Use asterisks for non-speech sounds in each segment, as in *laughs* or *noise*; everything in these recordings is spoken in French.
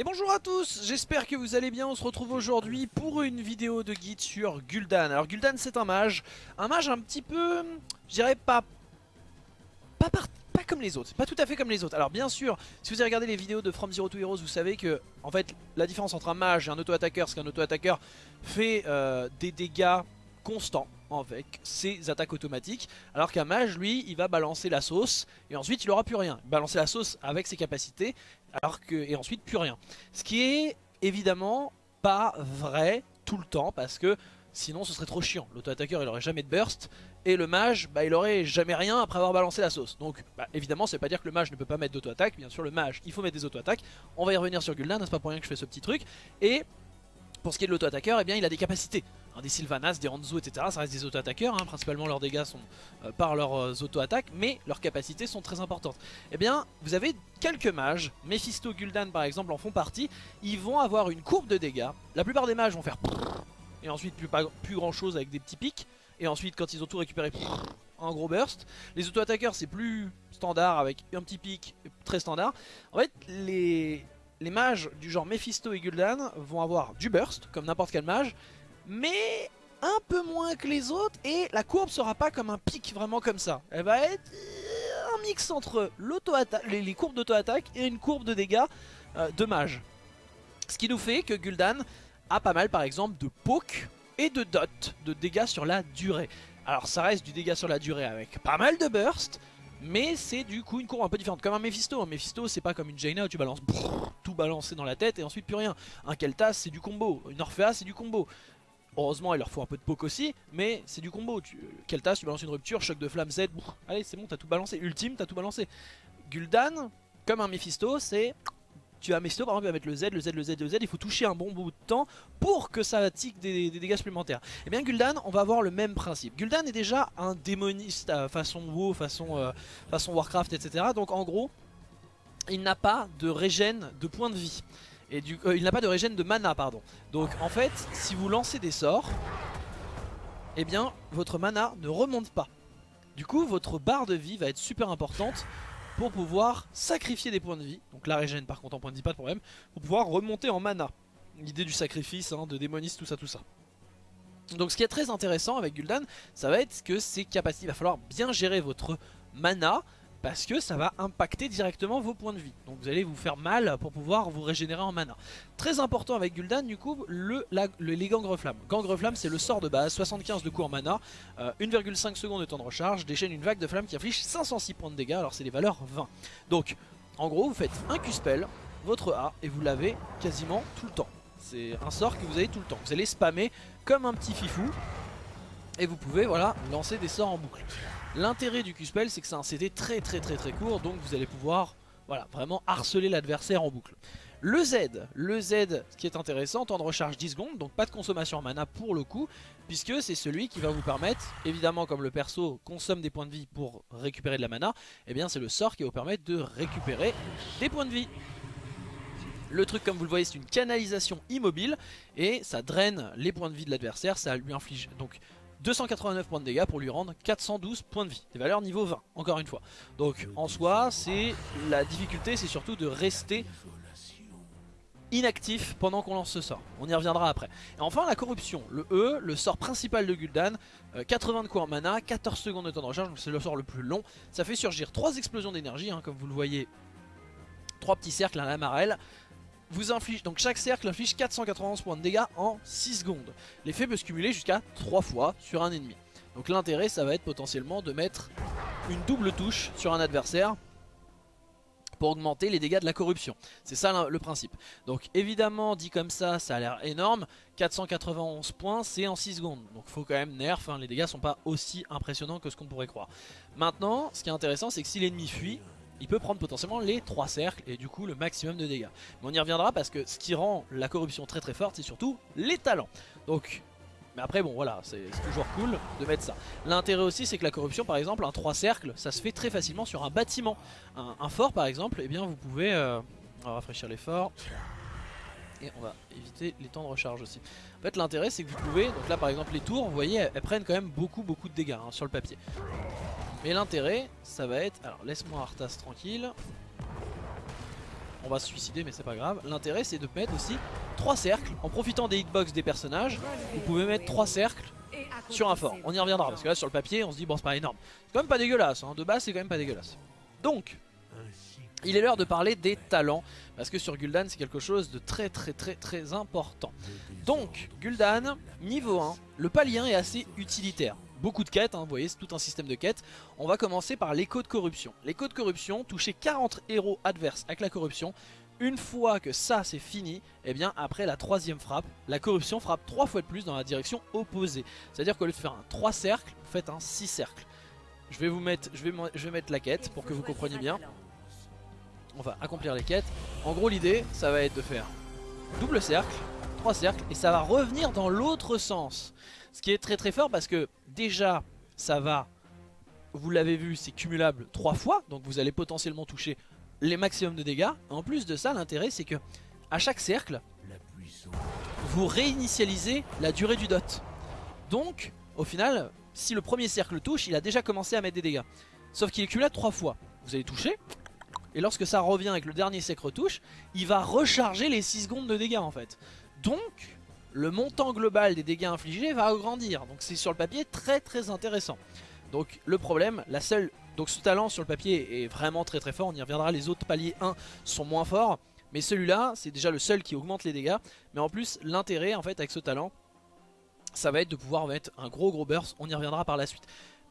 Et bonjour à tous, j'espère que vous allez bien, on se retrouve aujourd'hui pour une vidéo de guide sur Gul'dan. Alors Gul'dan c'est un mage, un mage un petit peu, je dirais pas, pas, comme les autres, pas tout à fait comme les autres. Alors bien sûr, si vous avez regardé les vidéos de From Zero to Heroes, vous savez que en fait la différence entre un mage et un auto-attaqueur, c'est qu'un auto-attaqueur fait euh, des dégâts constants avec ses attaques automatiques alors qu'un mage lui il va balancer la sauce et ensuite il aura plus rien balancer la sauce avec ses capacités alors que et ensuite plus rien. Ce qui est évidemment pas vrai tout le temps parce que sinon ce serait trop chiant. L'auto-attaqueur il aurait jamais de burst et le mage bah, il aurait jamais rien après avoir balancé la sauce. Donc bah, évidemment c'est pas dire que le mage ne peut pas mettre d'auto-attaque. Bien sûr le mage il faut mettre des auto-attaques. On va y revenir sur Gul'dan c'est pas pour rien que je fais ce petit truc. Et pour ce qui est de l'auto-attaqueur, eh bien il a des capacités. Des Sylvanas, des Hanzo, etc. Ça reste des auto-attaqueurs, hein. principalement leurs dégâts sont euh, par leurs euh, auto-attaques, mais leurs capacités sont très importantes. Eh bien, vous avez quelques mages, Mephisto, Gul'dan par exemple en font partie, ils vont avoir une courbe de dégâts. La plupart des mages vont faire *laughs* et ensuite plus, pas, plus grand chose avec des petits pics, et ensuite quand ils ont tout récupéré, *laughs* un gros burst. Les auto-attaqueurs c'est plus standard avec un petit pic très standard. En fait, les les mages du genre Mephisto et Gul'dan vont avoir du burst, comme n'importe quel mage, mais un peu moins que les autres, et la courbe sera pas comme un pic vraiment comme ça. Elle va être euh, un mix entre les, les, courbes d'auto-attaque et une courbe de dégâts euh, de mage. Ce qui nous fait que Gul'dan a pas mal par exemple de poke et de dot, de dégâts sur la durée. Alors ça reste du dégât sur la durée avec pas mal de burst, mais c'est du coup une courbe un peu différente, comme un Mephisto. Un Mephisto, c'est pas comme une Jaina où tu balances tout balancé dans la tête et ensuite plus rien. Un Keltas, c'est du combo. Une Orphea, c'est du combo. Heureusement, il leur faut un peu de poke aussi, mais c'est du combo. Tu, Keltas, tu balances une rupture, choc de flamme Z, allez, c'est bon, t'as tout balancé. Ultime, t'as tout balancé. Gul'dan, comme un Mephisto, c'est tu as Mephisto par exemple il va mettre le Z, le Z, le Z, le Z, il faut toucher un bon bout de temps pour que ça tique des, dégâts supplémentaires. Et eh bien Gul'dan on va avoir le même principe. Gul'dan est déjà un démoniste euh, façon WoW, façon, euh, façon Warcraft etc. Donc en gros il n'a pas de régène de points de vie. Et du, euh, il n'a pas de régène de mana pardon. Donc en fait si vous lancez des sorts, eh bien votre mana ne remonte pas. Du coup votre barre de vie va être super importante pour pouvoir sacrifier des points de vie. Donc la régène par contre en points de vie pas de problème. Pour pouvoir remonter en mana. L'idée du sacrifice, hein, de démoniste, tout ça, tout ça. Donc ce qui est très intéressant avec Gul'dan, ça va être que ses capacités, il va falloir bien gérer votre mana parce que ça va impacter directement vos points de vie. Donc vous allez vous faire mal pour pouvoir vous régénérer en mana. Très important avec Gul'dan du coup, le, les gangres flammes. Gangre flamme c'est le sort de base, 75 de coup en mana, 1,5 euh, secondes de temps de recharge, déchaîne une vague de flamme qui inflige 506 points de dégâts, alors c'est les valeurs 20. Donc en gros vous faites un Q-spell, votre A, et vous l'avez quasiment tout le temps. C'est un sort que vous avez tout le temps. Vous allez spammer comme un petit fifou, et vous pouvez voilà lancer des sorts en boucle. L'intérêt du Q-Spell c'est que c'est un CD très très très très court donc vous allez pouvoir voilà, vraiment harceler l'adversaire en boucle. Le Z, le Z, ce qui est intéressant, temps de recharge 10 secondes, donc pas de consommation en mana pour le coup, puisque c'est celui qui va vous permettre, évidemment comme le perso consomme des points de vie pour récupérer de la mana, et eh bien c'est le sort qui va vous permettre de récupérer des points de vie. Le truc comme vous le voyez c'est une canalisation immobile et ça draine les points de vie de l'adversaire, ça lui inflige donc 289 points de dégâts pour lui rendre 412 points de vie. Des valeurs niveau 20, encore une fois. Donc en soi, c'est la difficulté, c'est surtout de rester inactif pendant qu'on lance ce sort. On y reviendra après. Et enfin la corruption, le E, le sort principal de Gul'dan, 80 euh, de coups en mana, 14 secondes de temps de recharge, donc c'est le sort le plus long. Ça fait surgir 3 explosions d'énergie, hein, comme vous le voyez, 3 petits cercles à la marelle vous inflige, donc chaque cercle inflige 491 points de dégâts en 6 secondes. L'effet peut se cumuler jusqu'à 3 fois sur un ennemi. Donc l'intérêt ça va être potentiellement de mettre une double touche sur un adversaire pour augmenter les dégâts de la corruption. C'est ça le principe. Donc évidemment dit comme ça, ça a l'air énorme. 491 points, c'est en 6 secondes. Donc faut quand même nerf, hein. les dégâts sont pas aussi impressionnants que ce qu'on pourrait croire. Maintenant, ce qui est intéressant, c'est que si l'ennemi fuit, il peut prendre potentiellement les 3 cercles et du coup le maximum de dégâts. Mais on y reviendra parce que ce qui rend la corruption très très forte c'est surtout les talents. Donc, mais après bon voilà, c'est toujours cool de mettre ça. L'intérêt aussi c'est que la corruption par exemple, un 3 cercles, ça se fait très facilement sur un bâtiment. Un, fort par exemple, et eh bien vous pouvez... Euh, on va rafraîchir les forts. Et on va éviter les temps de recharge aussi. En fait l'intérêt c'est que vous pouvez, donc là par exemple les tours, vous voyez, elles, prennent quand même beaucoup beaucoup de dégâts hein, sur le papier. Mais l'intérêt, ça va être... Alors laisse-moi Arthas tranquille. on va se suicider mais c'est pas grave. L'intérêt c'est de mettre aussi 3 cercles, en profitant des hitbox des personnages, vous pouvez mettre 3 cercles sur un fort. On y reviendra parce que là sur le papier on se dit bon c'est pas énorme. C'est quand même pas dégueulasse, hein. de base c'est quand même pas dégueulasse. Donc, il est l'heure de parler des talents parce que sur Gul'dan c'est quelque chose de très très très très important. Donc Gul'dan, niveau 1, le palier est assez utilitaire. Beaucoup de quêtes, hein, vous voyez c'est tout un système de quêtes. On va commencer par l'écho de corruption. L'écho de corruption, toucher 40 héros adverses avec la corruption. Une fois que ça c'est fini, et eh bien après la troisième frappe, la corruption frappe 3 fois de plus dans la direction opposée. C'est-à-dire qu'au lieu de faire un 3 cercles, vous faites un 6 cercles. Je vais vous mettre, la quête pour que vous compreniez bien. On va accomplir les quêtes. En gros l'idée ça va être de faire double cercle, 3 cercles et ça va revenir dans l'autre sens. Ce qui est très très fort parce que déjà ça va, vous l'avez vu c'est cumulable 3 fois donc vous allez potentiellement toucher les maximums de dégâts. En plus de ça l'intérêt c'est que à chaque cercle vous réinitialisez la durée du dot. Donc au final si le premier cercle touche il a déjà commencé à mettre des dégâts. Sauf qu'il est cumulable 3 fois. Vous allez toucher et lorsque ça revient avec le dernier sec retouche, il va recharger les 6 secondes de dégâts en fait. Donc, le montant global des dégâts infligés va agrandir. Donc c'est sur le papier très très intéressant. Donc le problème, la seule... Donc ce talent sur le papier est vraiment très très fort, on y reviendra, les autres paliers 1 sont moins forts. Mais celui-là, c'est déjà le seul qui augmente les dégâts. Mais en plus, l'intérêt en fait avec ce talent, ça va être de pouvoir mettre un gros gros burst, on y reviendra par la suite.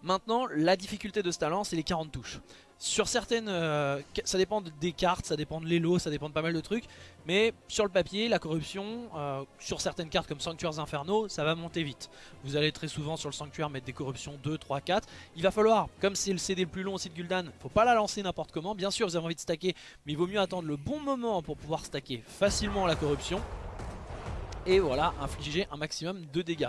Maintenant, la difficulté de ce talent, c'est les 40 touches. Sur certaines, euh, ça dépend des cartes, ça dépend de l'élo, ça dépend de pas mal de trucs. Mais sur le papier, la corruption, euh, sur certaines cartes comme Sanctuaires Infernaux, ça va monter vite. Vous allez très souvent sur le Sanctuaire mettre des corruptions 2, 3, 4. Il va falloir, comme c'est le CD le plus long aussi de Gul'dan, faut pas la lancer n'importe comment. Bien sûr, vous avez envie de stacker, mais il vaut mieux attendre le bon moment pour pouvoir stacker facilement la corruption. Et voilà, infliger un maximum de dégâts.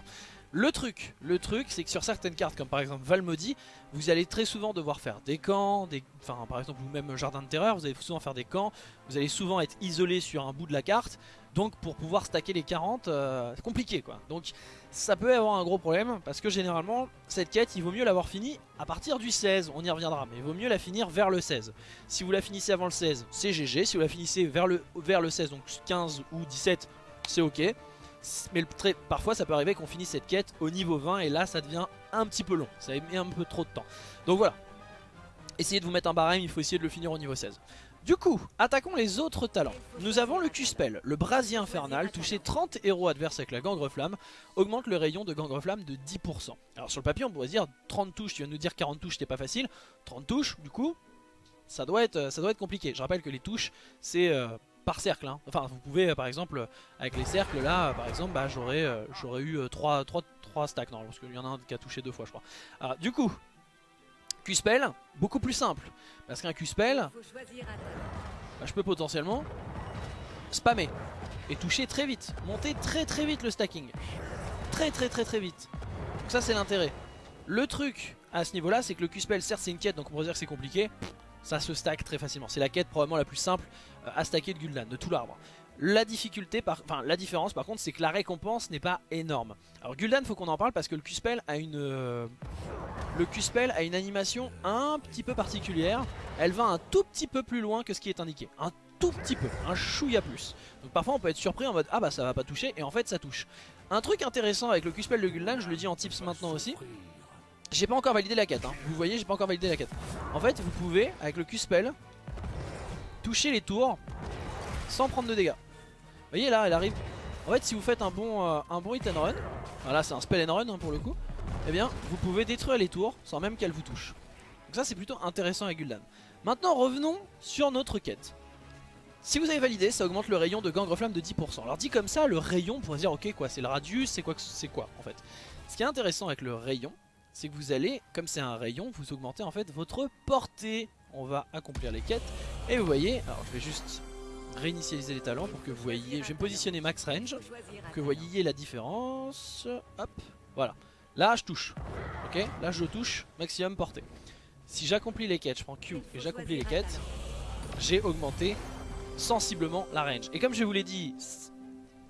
Le truc, le truc, c'est que sur certaines cartes, comme par exemple Valmody, vous allez très souvent devoir faire des camps, enfin par exemple ou même Jardin de Terreur, vous allez souvent faire des camps, vous allez souvent être isolé sur un bout de la carte, donc pour pouvoir stacker les 40, euh, c'est compliqué quoi. Donc ça peut avoir un gros problème, parce que généralement, cette quête, il vaut mieux l'avoir finie à partir du 16, on y reviendra, mais il vaut mieux la finir vers le 16. Si vous la finissez avant le 16, c'est GG, si vous la finissez vers le, vers le 16, donc 15 ou 17, c'est ok. Mais parfois ça peut arriver qu'on finisse cette quête au niveau 20 et là ça devient un petit peu long, ça met un peu trop de temps. Donc voilà, essayez de vous mettre un barème, il faut essayer de le finir au niveau 16. Du coup, attaquons les autres talents. Nous avons le Q-Spell, le brasier infernal, toucher 30 héros adverses avec la gangreflamme, augmente le rayon de gangreflamme de 10%. Alors sur le papier on pourrait dire 30 touches, tu viens de nous dire 40 touches c'était pas facile, 30 touches du coup ça doit être, ça doit être compliqué. Je rappelle que les touches c'est euh, par cercle. Hein. Enfin, vous pouvez, euh, par exemple, avec les cercles, là, par exemple, bah, j'aurais euh, j'aurais eu 3, 3, 3 stacks. Non, parce qu'il y en a un qui a touché deux fois, je crois. Alors, du coup, Q-Spell, beaucoup plus simple. Parce qu'un Q-Spell, bah, je peux potentiellement spammer. Et toucher très vite. Monter très très vite le stacking. Très très très très vite. Donc ça, c'est l'intérêt. Le truc à ce niveau-là, c'est que le Q-Spell, certes, c'est une quête, donc on pourrait dire que c'est compliqué ça se stack très facilement. C'est la quête probablement la plus simple euh, à stacker de Gul'dan, de tout l'arbre. La difficulté, par... enfin la différence par contre, c'est que la récompense n'est pas énorme. Alors Gul'dan, faut qu'on en parle parce que le Q-Spell a une... Euh, le a une animation un petit peu particulière. Elle va un tout petit peu plus loin que ce qui est indiqué. Un tout petit peu, un chouïa plus. Donc parfois on peut être surpris en mode ah bah ça va pas toucher et en fait ça touche. Un truc intéressant avec le Q-Spell de Gul'dan, je le dis en tips maintenant aussi, j'ai pas encore validé la quête, hein. vous voyez j'ai pas encore validé la quête En fait vous pouvez avec le Q-Spell Toucher les tours Sans prendre de dégâts Vous voyez là elle arrive En fait si vous faites un bon, euh, un bon hit and run Voilà c'est un spell and run hein, pour le coup Eh bien vous pouvez détruire les tours sans même qu'elle vous touche Donc ça c'est plutôt intéressant avec Gul'dan Maintenant revenons sur notre quête si vous avez validé, ça augmente le rayon de gangreflamme de 10%. Alors dit comme ça, le rayon, on pourrait dire ok quoi, c'est le radius, c'est quoi, c'est quoi en fait? Ce qui est intéressant avec le rayon, c'est que vous allez, comme c'est un rayon, vous augmentez en fait votre portée. On va accomplir les quêtes. Et vous voyez, alors je vais juste réinitialiser les talents pour que vous voyez, je vais me positionner max range, pour que vous voyez la différence. Hop, voilà. Là je touche, ok? Là je touche, maximum portée. Si j'accomplis les quêtes, je prends Q et j'accomplis les quêtes, j'ai augmenté sensiblement la range. Et comme je vous l'ai dit,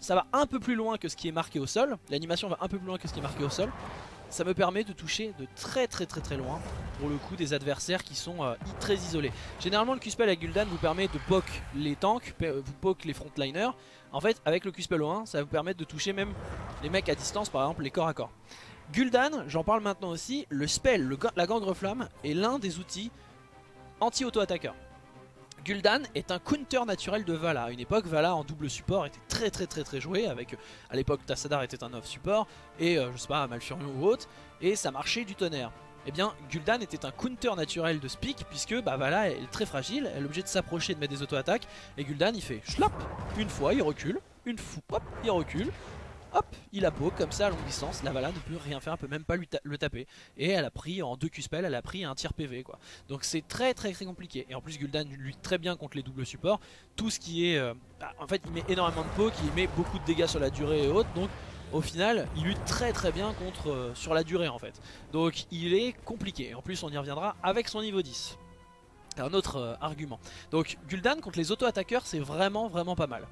ça va un peu plus loin que ce qui est marqué au sol. L'animation va un peu plus loin que ce qui est marqué au sol ça me permet de toucher de très très très très loin pour le coup des adversaires qui sont euh, très isolés. Généralement le Q-Spell avec Gul'dan vous permet de poke les tanks, vous poke les frontliners. En fait avec le Q-Spell au 1 ça vous permet de toucher même les mecs à distance par exemple les corps à corps. Gul'dan, j'en parle maintenant aussi, le spell, la gangre flamme est l'un des outils anti-auto-attaqueur. Gul'dan est un counter naturel de Vala. À une époque, Vala en double support était très très très très joué. Avec, à l'époque, Tassadar était un off support et euh, je sais pas, Malfurion ou autre. Et ça marchait du tonnerre. Eh bien, Gul'dan était un counter naturel de Speak puisque bah, Vala est très fragile. Elle est obligée de s'approcher de mettre des auto-attaques. Et Gul'dan il fait schlap Une fois, il recule. Une fois, hop, il recule hop, il a beau comme ça à longue distance, la Vala ne peut rien faire, elle peut même pas lui le taper. Et elle a pris en 2 Q-spell, elle a pris un tir PV quoi. Donc c'est très très très compliqué. Et en plus Gul'dan lutte très bien contre les doubles supports. Tout ce qui est... Euh, bah, en fait il met énormément de poke, il met beaucoup de dégâts sur la durée et autres. Donc au final il lutte très très bien contre euh, sur la durée en fait. Donc il est compliqué. Et en plus on y reviendra avec son niveau 10. Un autre euh, argument. Donc Gul'dan contre les auto-attaqueurs c'est vraiment vraiment pas mal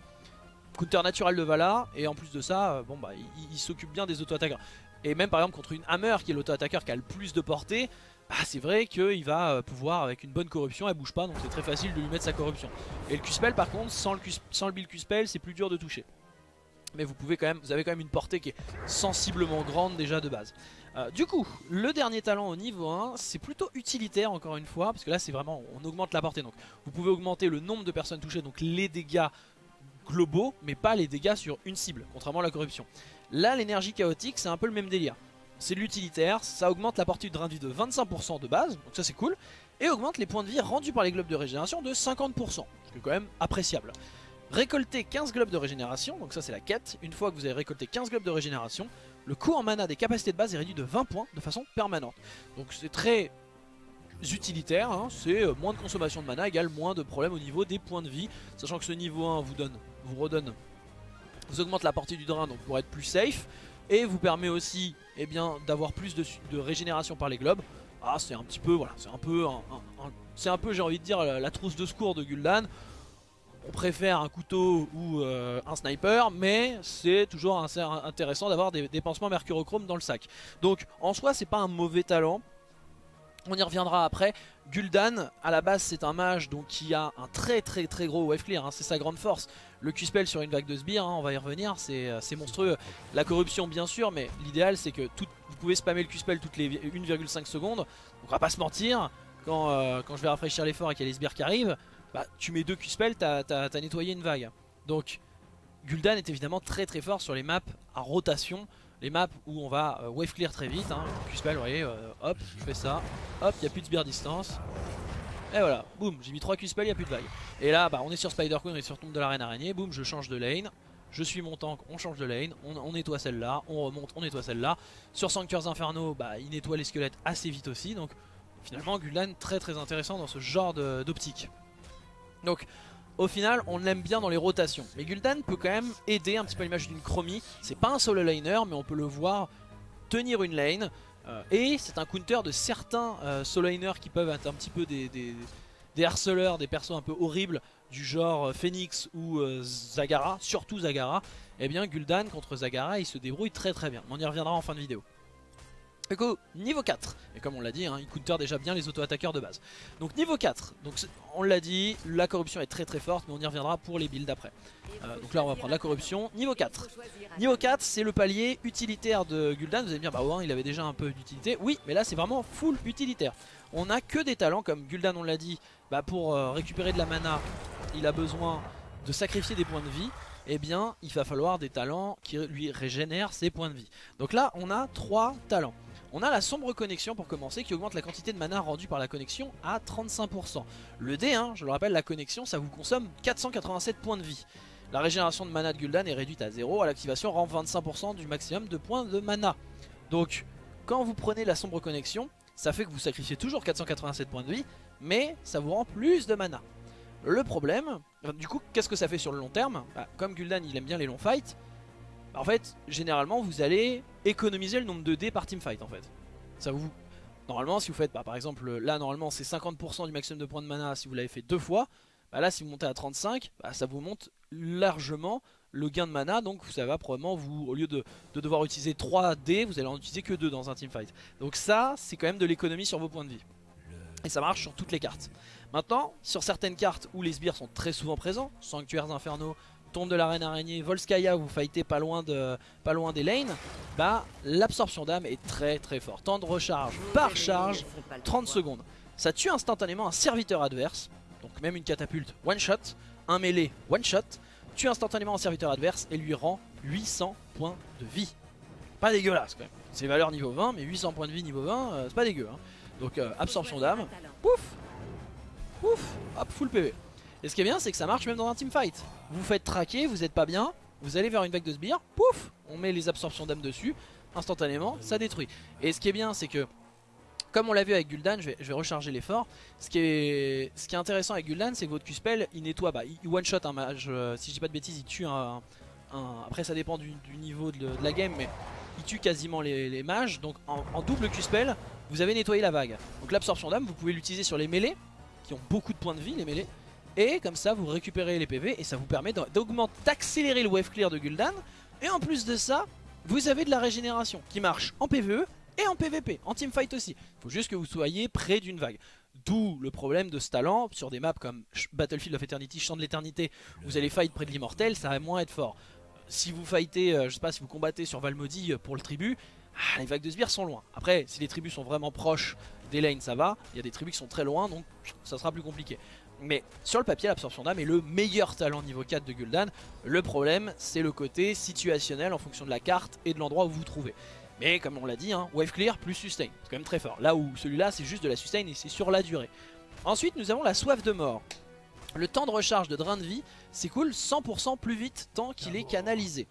counter naturel de Vala et en plus de ça euh, bon bah il, s'occupe bien des auto-attaqueurs. Et même par exemple contre une Hammer qui est l'auto-attaqueur qui a le plus de portée bah, c'est vrai qu'il va euh, pouvoir avec une bonne corruption elle bouge pas donc c'est très facile de lui mettre sa corruption. Et le Q-spell par contre sans le, sans le build Q-spell c'est plus dur de toucher. Mais vous pouvez quand même vous avez quand même une portée qui est sensiblement grande déjà de base. Euh, du coup le dernier talent au niveau 1 c'est plutôt utilitaire encore une fois parce que là c'est vraiment on augmente la portée. Donc vous pouvez augmenter le nombre de personnes touchées donc les dégâts globaux, mais pas les dégâts sur une cible, contrairement à la corruption. Là, l'énergie chaotique, c'est un peu le même délire. C'est l'utilitaire, ça augmente la portée de drain de vie de 25% de base, donc ça c'est cool, et augmente les points de vie rendus par les globes de régénération de 50%, ce qui est quand même appréciable. Récolter 15 globes de régénération, donc ça c'est la quête, une fois que vous avez récolté 15 globes de régénération, le coût en mana des capacités de base est réduit de 20 points de façon permanente. Donc c'est très utilitaire, hein. c'est euh, moins de consommation de mana égale moins de problèmes au niveau des points de vie, sachant que ce niveau 1 vous donne vous redonne, vous augmente la portée du drain donc pour être plus safe et vous permet aussi eh bien d'avoir plus de, régénération par les globes. Ah c'est un petit peu voilà, c'est un peu c'est un peu j'ai envie de dire la, trousse de secours de Gul'dan. On préfère un couteau ou euh, un sniper, mais c'est toujours intéressant d'avoir des, des pansements mercurochrome dans le sac. Donc en soi c'est pas un mauvais talent, on y reviendra après. Gul'dan, à la base c'est un mage donc qui a un très très très gros wave clear, hein. c'est sa grande force. Le Q-spell sur une vague de sbires, hein, on va y revenir, euh, c'est monstrueux. La corruption bien sûr, mais l'idéal c'est que vous pouvez spammer le Q-spell toutes les 1,5 secondes. Donc on va pas se mentir, quand, euh, quand je vais rafraîchir l'effort et qu'il y a les sbires qui arrivent, bah, tu mets deux Q-spell, t'as as, nettoyé une vague. Donc Gul'dan est évidemment très très fort sur les maps à rotation les maps où on va euh, wave clear très vite, hein, Q-spell, vous voyez, euh, hop, je fais ça, hop, il n'y a plus de sbire distance. Et voilà, boum, j'ai mis 3 Q-spell, il n'y a plus de vague. Et là, bah, on est sur Spider-Queen, on est sur tombe de la reine araignée, boum, je change de lane. Je suis mon tank, on change de lane, on, nettoie celle-là, on remonte, on nettoie celle-là. Sur Sanctuaires Inferno, bah, il nettoie les squelettes assez vite aussi, donc finalement Gul'dan très très intéressant dans ce genre d'optique. Donc au final on l'aime bien dans les rotations. Mais Gul'dan peut quand même aider un petit peu l'image d'une chromie. C'est pas un solo laner mais on peut le voir tenir une lane. Euh, et c'est un counter de certains euh, solo laners qui peuvent être un petit peu des, des, harceleurs, des persos un peu horribles du genre euh, Phoenix ou Zagara, surtout Zagara. Et eh bien Gul'dan contre Zagara il se débrouille très très bien. On y reviendra en fin de vidéo. Coup, niveau 4, et comme on l'a dit, hein, il counter déjà bien les auto-attaqueurs de base. Donc niveau 4, donc on l'a dit, la corruption est très très forte, mais on y reviendra pour les builds après. Euh, donc là on va prendre la corruption, niveau 4. Niveau 4, c'est le palier utilitaire de Gul'dan, vous allez me dire, bah ouais, il avait déjà un peu d'utilité. Oui, mais là c'est vraiment full utilitaire. On a que des talents, comme Gul'dan on l'a dit, bah pour euh, récupérer de la mana, il a besoin de sacrifier des points de vie eh bien il va falloir des talents qui lui régénèrent ses points de vie. Donc là on a trois talents. On a la sombre connexion pour commencer qui augmente la quantité de mana rendue par la connexion à 35%. Le D, hein, je le rappelle, la connexion ça vous consomme 487 points de vie. La régénération de mana de Gul'dan est réduite à 0, à l'activation rend 25% du maximum de points de mana. Donc quand vous prenez la sombre connexion, ça fait que vous sacrifiez toujours 487 points de vie, mais ça vous rend plus de mana. Le problème, du coup, qu'est-ce que ça fait sur le long terme? Bah, Comme Gul'dan il aime bien les longs fights, en fait, généralement, vous allez économiser le nombre de dés par teamfight en fait. Ça vous... Normalement, si vous faites, bah, par exemple, là, normalement, c'est 50% du maximum de points de mana si vous l'avez fait deux fois. Bah, là, si vous montez à 35, bah, ça vous monte largement le gain de mana. Donc, ça va probablement, vous, au lieu de, devoir utiliser 3 dés, vous allez en utiliser que 2 dans un teamfight. Donc ça, c'est quand même de l'économie sur vos points de vie. Et ça marche sur toutes les cartes. Maintenant, sur certaines cartes où les sbires sont très souvent présents, Sanctuaires Infernaux, De la Reine Araignée, Volskaya, vous fightez pas loin, des lanes, bah l'absorption d'âme est très très fort. Temps de recharge par charge, 30 secondes. Ça tue instantanément un serviteur adverse, donc même une catapulte one shot, un mêlé one shot, tue instantanément un serviteur adverse et lui rend 800 points de vie. Pas dégueulasse quand même. C'est valeur niveau 20, mais 800 points de vie niveau 20, euh, c'est pas dégueu. Hein. Donc euh, absorption d'âme, pouf, pouf, hop, full PV. Et ce qui est bien, c'est que ça marche même dans un teamfight. Vous faites traquer, vous êtes pas bien, vous allez vers une vague de sbires, pouf, on met les absorptions d'âme dessus, instantanément, ça détruit. Et ce qui est bien, c'est que, comme on l'a vu avec Gul'dan, je vais, recharger l'effort, ce, qui est, intéressant avec Gul'dan, c'est que votre Q-spell, il nettoie, bah, il one-shot un mage, euh, si je dis pas de bêtises, il tue un... après ça dépend du, niveau de, la game, mais il tue quasiment les, mages, donc en, en double Q-spell, vous avez nettoyé la vague. Donc l'absorption d'âme, vous pouvez l'utiliser sur les mêlées, qui ont beaucoup de points de vie, les mêlées, et comme ça, vous récupérez les PV et ça vous permet d'augmenter, d'accélérer le wave clear de Gul'dan. Et en plus de ça, vous avez de la régénération qui marche en PvE et en PvP, en teamfight aussi. Il faut juste que vous soyez près d'une vague. D'où le problème de ce talent sur des maps comme Battlefield of Eternity, Champ de l'éternité, vous allez fight près de l'immortel, ça va moins être fort. Si vous fightez, euh, je sais pas, si vous combattez sur Valmody euh, pour le tribut, ah, les vagues de sbires sont loin. Après, si les tribus sont vraiment proches des lanes, ça va. Il y a des tribus qui sont très loin, donc ça sera plus compliqué. Mais sur le papier, l'absorption d'âme est le meilleur talent niveau 4 de Gul'dan. Le problème, c'est le côté situationnel en fonction de la carte et de l'endroit où vous vous trouvez. Mais comme on l'a dit, hein, wave clear plus sustain, c'est quand même très fort. Là où celui-là, c'est juste de la sustain et c'est sur la durée. Ensuite, nous avons la soif de mort. Le temps de recharge de drain de vie s'écoule 100% plus vite tant qu'il est canalisé.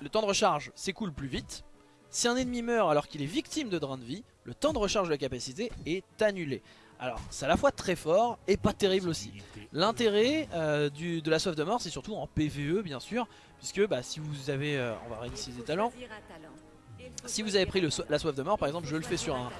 le temps de recharge s'écoule plus vite. Si un ennemi meurt alors qu'il est victime de drain de vie, le temps de recharge de la capacité est annulé. Alors, c'est à la fois très fort et pas terrible aussi. L'intérêt euh, de la soif de mort, c'est surtout en PVE, bien sûr, puisque bah, si vous avez... Euh, on va réinitialiser les talents. Si vous avez pris la soif de mort, par exemple, je le fais sur un,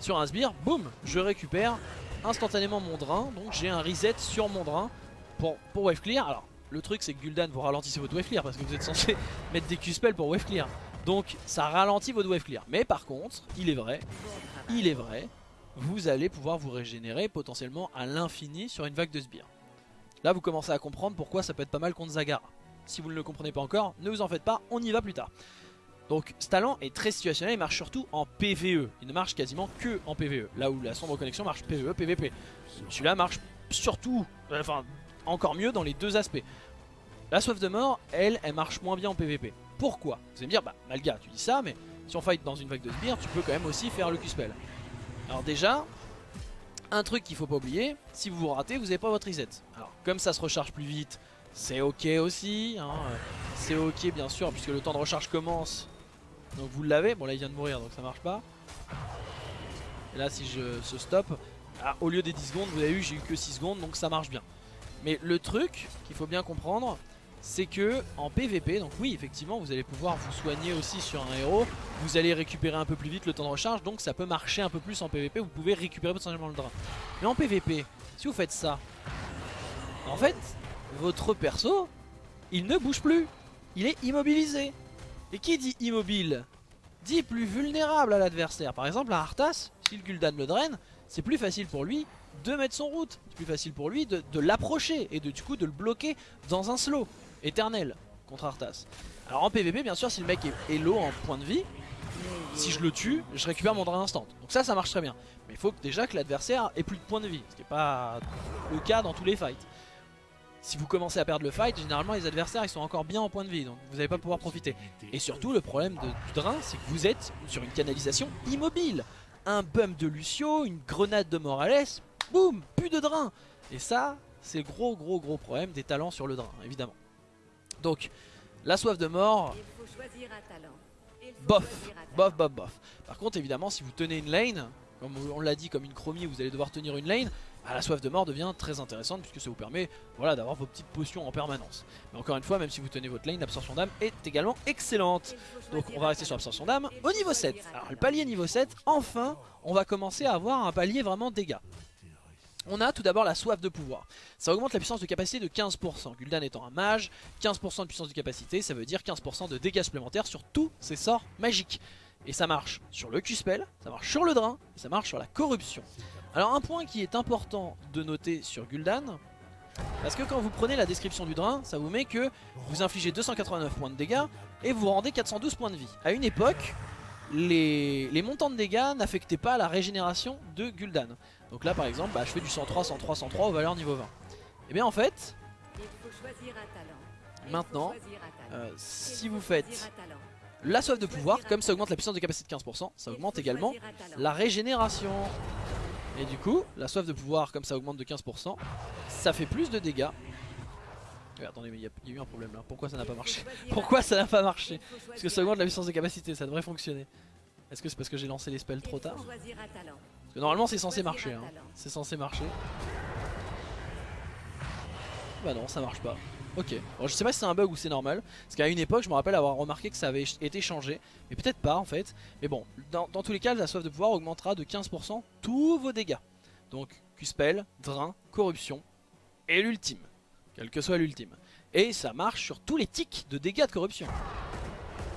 sur un sbire, boum, je récupère instantanément mon drain, donc j'ai un reset sur mon drain pour, pour wave clear. Alors, le truc, c'est que Gul'dan, vous ralentissez votre wave clear, parce que vous êtes censé *laughs* mettre des Q-spells pour wave clear. Donc, ça ralentit votre wave clear. Mais par contre, il est vrai, il est vrai vous allez pouvoir vous régénérer potentiellement à l'infini sur une vague de sbires. Là vous commencez à comprendre pourquoi ça peut être pas mal contre Zagara. Si vous ne le comprenez pas encore, ne vous en faites pas, on y va plus tard. Donc ce talent est très situationnel, il marche surtout en PVE. Il ne marche quasiment que en PVE. Là où la sombre connexion marche PVE, PVP. Celui-là marche surtout, enfin encore mieux dans les deux aspects. La soif de mort, elle, elle marche moins bien en PVP. Pourquoi? Vous allez me dire, bah Malga, tu dis ça, mais si on fight dans une vague de sbires, tu peux quand même aussi faire le Q-spell. Alors déjà, un truc qu'il faut pas oublier, si vous vous ratez, vous n'avez pas votre reset. Alors comme ça se recharge plus vite, c'est ok aussi. Hein, euh, c'est ok bien sûr, puisque le temps de recharge commence. Donc vous l'avez. Bon là il vient de mourir, donc ça marche pas. Et là si je se stop, ah, au lieu des 10 secondes, vous avez vu, j'ai eu que 6 secondes, donc ça marche bien. Mais le truc qu'il faut bien comprendre, c'est que en PVP, donc oui effectivement vous allez pouvoir vous soigner aussi sur un héros, vous allez récupérer un peu plus vite le temps de recharge, donc ça peut marcher un peu plus en PVP, vous pouvez récupérer potentiellement le drain. Mais en PVP, si vous faites ça, en fait, votre perso, il ne bouge plus, il est immobilisé. Et qui dit immobile dit plus vulnérable à l'adversaire. Par exemple, à Arthas, si le Gul'dan le draine, c'est plus facile pour lui de mettre son route. C'est plus facile pour lui de, de l'approcher et de, du coup de le bloquer dans un slow éternel contre Arthas. Alors en PVP, bien sûr, si le mec est, low en point de vie, si je le tue, je récupère mon drain instant. Donc ça, ça marche très bien. Mais il faut déjà que l'adversaire ait plus de points de vie, ce qui n'est pas le cas dans tous les fights. Si vous commencez à perdre le fight, généralement les adversaires ils sont encore bien en point de vie, donc vous n'allez pas pouvoir profiter. Et surtout, le problème du drain, c'est que vous êtes sur une canalisation immobile. Un bump de Lucio, une grenade de Morales, boum, plus de drain. Et ça, c'est gros gros gros problème des talents sur le drain, évidemment. Donc, la soif de mort, bof, bof, bof, bof. Par contre, évidemment, si vous tenez une lane, comme on l'a dit, comme une chromie, vous allez devoir tenir une lane, bah, la soif de mort devient très intéressante puisque ça vous permet voilà, d'avoir vos petites potions en permanence. Mais encore une fois, même si vous tenez votre lane, l'absorption d'âme est également excellente. Donc on va rester sur l'absorption d'âme au niveau 7. Alors le palier niveau 7, enfin, on va commencer à avoir un palier vraiment dégâts. On a tout d'abord la soif de pouvoir. Ça augmente la puissance de capacité de 15%. Gul'dan étant un mage, 15% de puissance de capacité, ça veut dire 15% de dégâts supplémentaires sur tous ses sorts magiques. Et ça marche sur le Q-Spell, ça marche sur le drain, ça marche sur la corruption. Alors un point qui est important de noter sur Gul'dan, parce que quand vous prenez la description du drain, ça vous met que vous infligez 289 points de dégâts et vous rendez 412 points de vie. À une époque, les montants de dégâts n'affectaient pas la régénération de Gul'dan. Donc là par exemple, bah, je fais du 103, 103, 103 aux valeurs niveau 20. Et bien en fait, maintenant, euh, si vous faites la soif de pouvoir, comme ça augmente la puissance de capacité de 15%, ça augmente également la régénération. Et du coup, la soif de pouvoir, comme ça augmente de 15%, ça fait plus de dégâts. attendez, mais il y, a eu un problème là. Pourquoi ça n'a pas marché? *laughs* Pourquoi ça n'a pas marché? Parce que ça augmente la puissance de capacité, ça devrait fonctionner. Est-ce que c'est parce que j'ai lancé les spells trop tard? Normalement c'est censé marcher. Hein. C'est censé marcher. Bah non, ça marche pas. Ok, je sais pas si c'est un bug ou c'est normal. Parce qu'à une époque je me rappelle avoir remarqué que ça avait été changé. Mais peut-être pas en fait. Mais bon, dans, tous les cas la soif de pouvoir augmentera de 15% tous vos dégâts. Donc Q-Spell, Drain, Corruption et l'ultime. Quel que soit l'ultime. Et ça marche sur tous les tics de dégâts de corruption.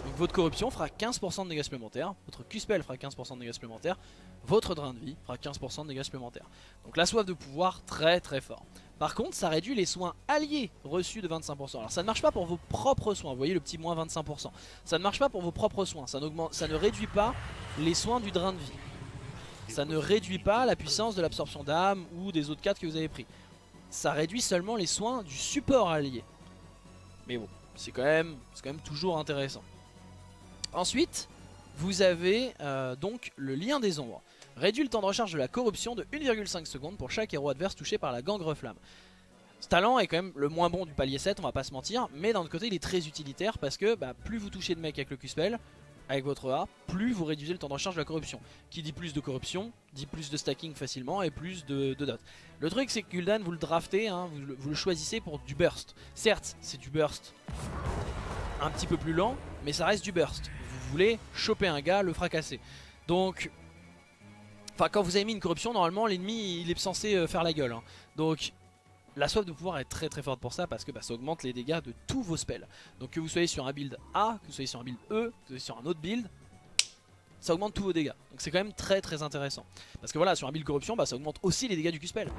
Donc votre corruption fera 15% de dégâts supplémentaires. Votre Q-Spell fera 15% de dégâts supplémentaires Votre drain de vie fera 15% de dégâts supplémentaires Donc la soif de pouvoir très très fort par contre, ça réduit les soins alliés reçus de 25%. Alors ça ne marche pas pour vos propres soins, vous voyez le petit moins 25%. Ça ne marche pas pour vos propres soins, ça, ça ne réduit pas les soins du drain de vie. Ça ne réduit pas la puissance de l'absorption d'âme ou des autres 4 que vous avez pris. Ça réduit seulement les soins du support allié. Mais bon, c'est quand, même, quand même toujours intéressant. Ensuite, vous avez euh, donc le lien des ombres. Réduit le temps de recharge de la corruption de 1,5 secondes pour chaque héros adverse touché par la gangre flamme. Ce talent est quand même le moins bon du palier 7, on va pas se mentir, mais d'un autre côté il est très utilitaire parce que bah, plus vous touchez de mecs avec le Q-Spell, avec votre A, plus vous réduisez le temps de recharge de la corruption. Qui dit plus de corruption, dit plus de stacking facilement et plus de, dot. Le truc c'est que Gul'dan vous le draftez, hein, vous, le choisissez pour du burst. Certes c'est du burst un petit peu plus lent, mais ça reste du burst. Voulez choper un gars, le fracasser. Donc Enfin, quand vous avez mis une corruption, normalement, l'ennemi, il est censé euh, faire la gueule. Hein. Donc, la soif de pouvoir est très très forte pour ça parce que bah, ça augmente les dégâts de tous vos spells. Donc que vous soyez sur un build A, que vous soyez sur un build E, que vous soyez sur un autre build, ça augmente tous vos dégâts. Donc c'est quand même très très intéressant. Parce que voilà, sur un build corruption, bah, ça augmente aussi les dégâts du Q-spell.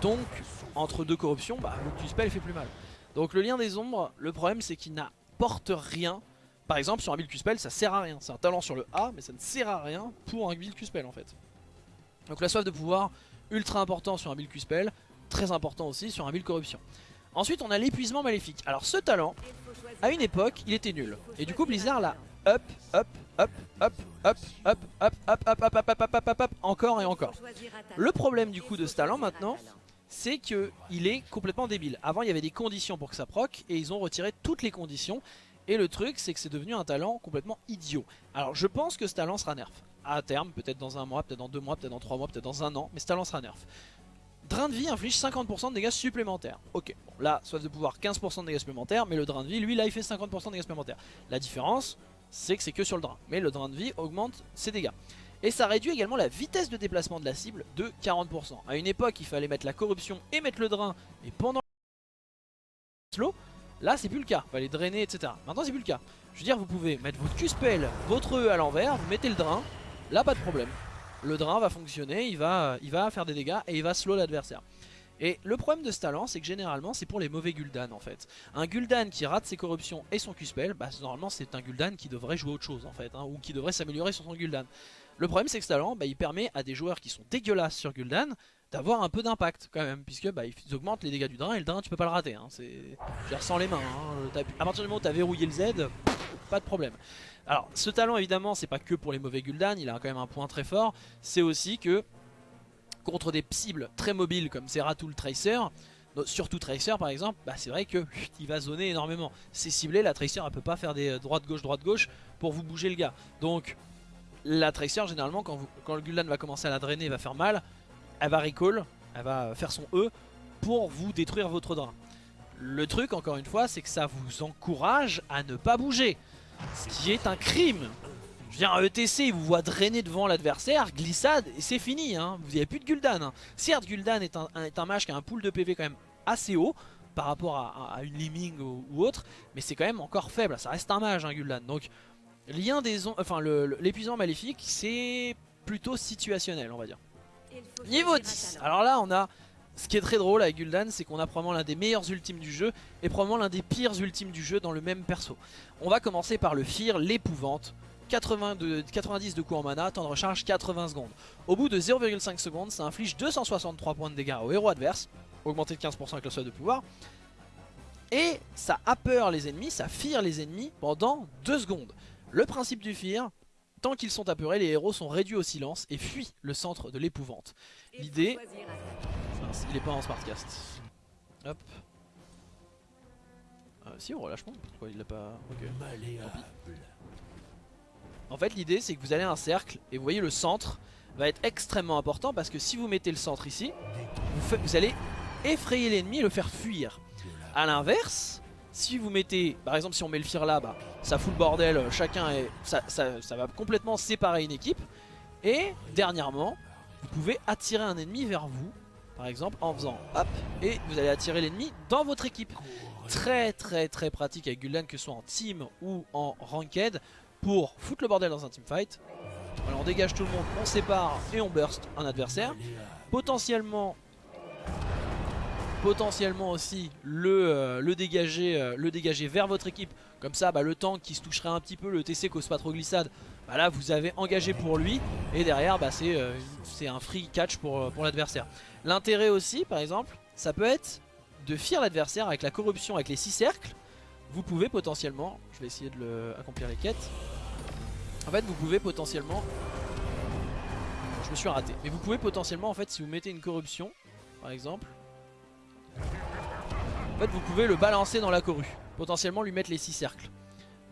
Donc entre deux corruptions, bah, le Q-spell fait plus mal. Donc le lien des ombres, le problème c'est qu'il n'apporte rien. Par exemple sur un build Q-spell, ça sert à rien. C'est un talent sur le A, mais ça ne sert à rien pour un build Q-spell en fait. Donc la soif de pouvoir, ultra important sur un build Q-Spell, très important aussi sur un build corruption. Ensuite on a l'épuisement maléfique. Alors ce talent, à une époque, il était nul. Et du coup Blizzard l'a up, up, up, up, up, up, up, up, up, up, up, up, up, up, encore et encore. Le problème du coup de ce talent maintenant, c'est qu'il est complètement débile. Avant il y avait des conditions pour que ça proc et ils ont retiré toutes les conditions. Et le truc c'est que c'est devenu un talent complètement idiot. Alors je pense que ce talent sera nerf à terme, peut-être dans un mois, peut-être dans deux mois, peut-être dans trois mois, peut-être dans un an, mais ça lancera nerf. Drain de vie inflige 50% de dégâts supplémentaires. Ok, bon, là, soif de pouvoir 15% de dégâts supplémentaires, mais le drain de vie, lui, là, il fait 50% de dégâts supplémentaires. La différence, c'est que c'est que sur le drain, mais le drain de vie augmente ses dégâts. Et ça réduit également la vitesse de déplacement de la cible de 40%. À une époque, il fallait mettre la corruption et mettre le drain, et pendant slow, là, c'est plus le cas. Il fallait drainer, etc. Maintenant, c'est plus le cas. Je veux dire, vous pouvez mettre votre Q-Spell, votre E à l'envers, vous mettez le drain, Là pas de problème Le drain va fonctionner, il va, faire des dégâts et il va slow l'adversaire et le problème de ce talent, c'est que généralement, c'est pour les mauvais Gul'dan en fait. Un Gul'dan qui rate ses corruptions et son Q-Spell, bah, normalement c'est un Gul'dan qui devrait jouer autre chose en fait, hein, ou qui devrait s'améliorer sur son Gul'dan. Le problème c'est que ce talent, bah, il permet à des joueurs qui sont dégueulasses sur Gul'dan d'avoir un peu d'impact quand même, puisque bah, ils augmentent les dégâts du drain et le drain tu peux pas le rater. Hein, c'est sans les mains. Hein. À partir du moment où tu as verrouillé le Z, pas de problème. Alors ce talent évidemment c'est pas que pour les mauvais Gul'dan, il a quand même un point très fort, c'est aussi que contre des cibles très mobiles comme Zeratul Tracer, surtout Tracer par exemple, bah c'est vrai que il va zoner énormément. C'est ciblé, la Tracer elle peut pas faire des euh, droite-gauche, droite-gauche pour vous bouger le gars. Donc la Tracer généralement quand, quand le Gul'dan va commencer à la drainer, va faire mal, elle va recall, elle va faire son E pour vous détruire votre drain. Le truc encore une fois c'est que ça vous encourage à ne pas bouger. Ce qui est un crime. Je dire, un ETC, il vous voit drainer devant l'adversaire, glissade, et c'est fini. Hein. Vous n'avez plus de Gul'dan. Hein. Certes, Gul'dan est un, est mage qui a un pool de PV quand même assez haut par rapport à, une Liming ou, autre, mais c'est quand même encore faible. Ça reste un mage, hein, Gul'dan. Donc, lien des enfin, l'épuisement maléfique, c'est plutôt situationnel, on va dire. Niveau 10 Alors là on a ce qui est très drôle avec Gul'dan c'est qu'on a probablement l'un des meilleurs ultimes du jeu et probablement l'un des pires ultimes du jeu dans le même perso. On va commencer par le Fear, l'épouvante. 90 de coups en mana, temps de recharge 80 secondes. Au bout de 0,5 secondes, ça inflige 263 points de dégâts au héros adverse, augmenté de 15% avec le seuil de pouvoir. Et ça peur les ennemis, ça fire les ennemis pendant 2 secondes. Le principe du Fear, tant qu'ils sont apeurés, les héros sont réduits au silence et fuient le centre de l'épouvante. L'idée... Il est pas en Smartcast. Hop. Euh, si, on relâche Pourquoi il l'a pas... Ok. En fait, l'idée, c'est que vous allez à un cercle et vous voyez le centre va être extrêmement important parce que si vous mettez le centre ici, vous, vous allez effrayer l'ennemi et le faire fuir. A l'inverse, si vous mettez, par exemple si on met le fir là, bah, ça fout le bordel, euh, chacun est, ça, ça, va complètement séparer une équipe. Et dernièrement, vous pouvez attirer un ennemi vers vous, par exemple en faisant hop, et vous allez attirer l'ennemi dans votre équipe. Très très très pratique avec Gul'dan que ce soit en team ou en ranked pour foutre le bordel dans un teamfight. Alors on dégage tout le monde, on sépare et on burst un adversaire. Potentiellement potentiellement aussi le, euh, le, dégager, euh, le dégager vers votre équipe. Comme ça, bah, le tank qui se toucherait un petit peu, le TC cause pas trop glissade, bah, là vous avez engagé pour lui. Et derrière, bah, c'est euh, un free catch pour, pour l'adversaire. L'intérêt aussi, par exemple, ça peut être de fier l'adversaire avec la corruption, avec les 6 cercles. Vous pouvez potentiellement, je vais essayer de accomplir les quêtes. En fait, vous pouvez potentiellement... Je me suis raté. Mais vous pouvez potentiellement, en fait, si vous mettez une corruption, par exemple, en fait vous pouvez le balancer dans la corue Potentiellement lui mettre les 6 cercles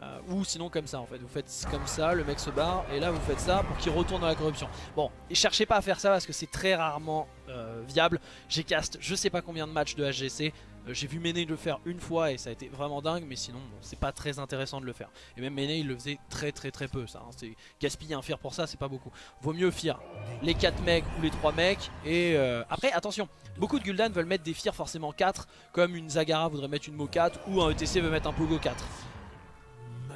euh, ou sinon comme ça en fait, vous faites comme ça, le mec se barre et là vous faites ça pour qu'il retourne dans la corruption. Bon, et cherchez pas à faire ça parce que c'est très rarement euh, viable. J'ai cast je sais pas combien de matchs de HGC, j'ai vu Mene le faire une fois et ça a été vraiment dingue mais sinon c'est pas très intéressant de le faire. Et même Mene il le faisait très très très peu ça, hein. c'est gaspiller un fear pour ça c'est pas beaucoup. Vaut mieux fear les 4 mecs ou les 3 mecs et après attention, beaucoup de Gul'dan veulent mettre des fear forcément 4 comme une Zagara voudrait mettre une Mo 4 ou un ETC veut mettre un Pogo 4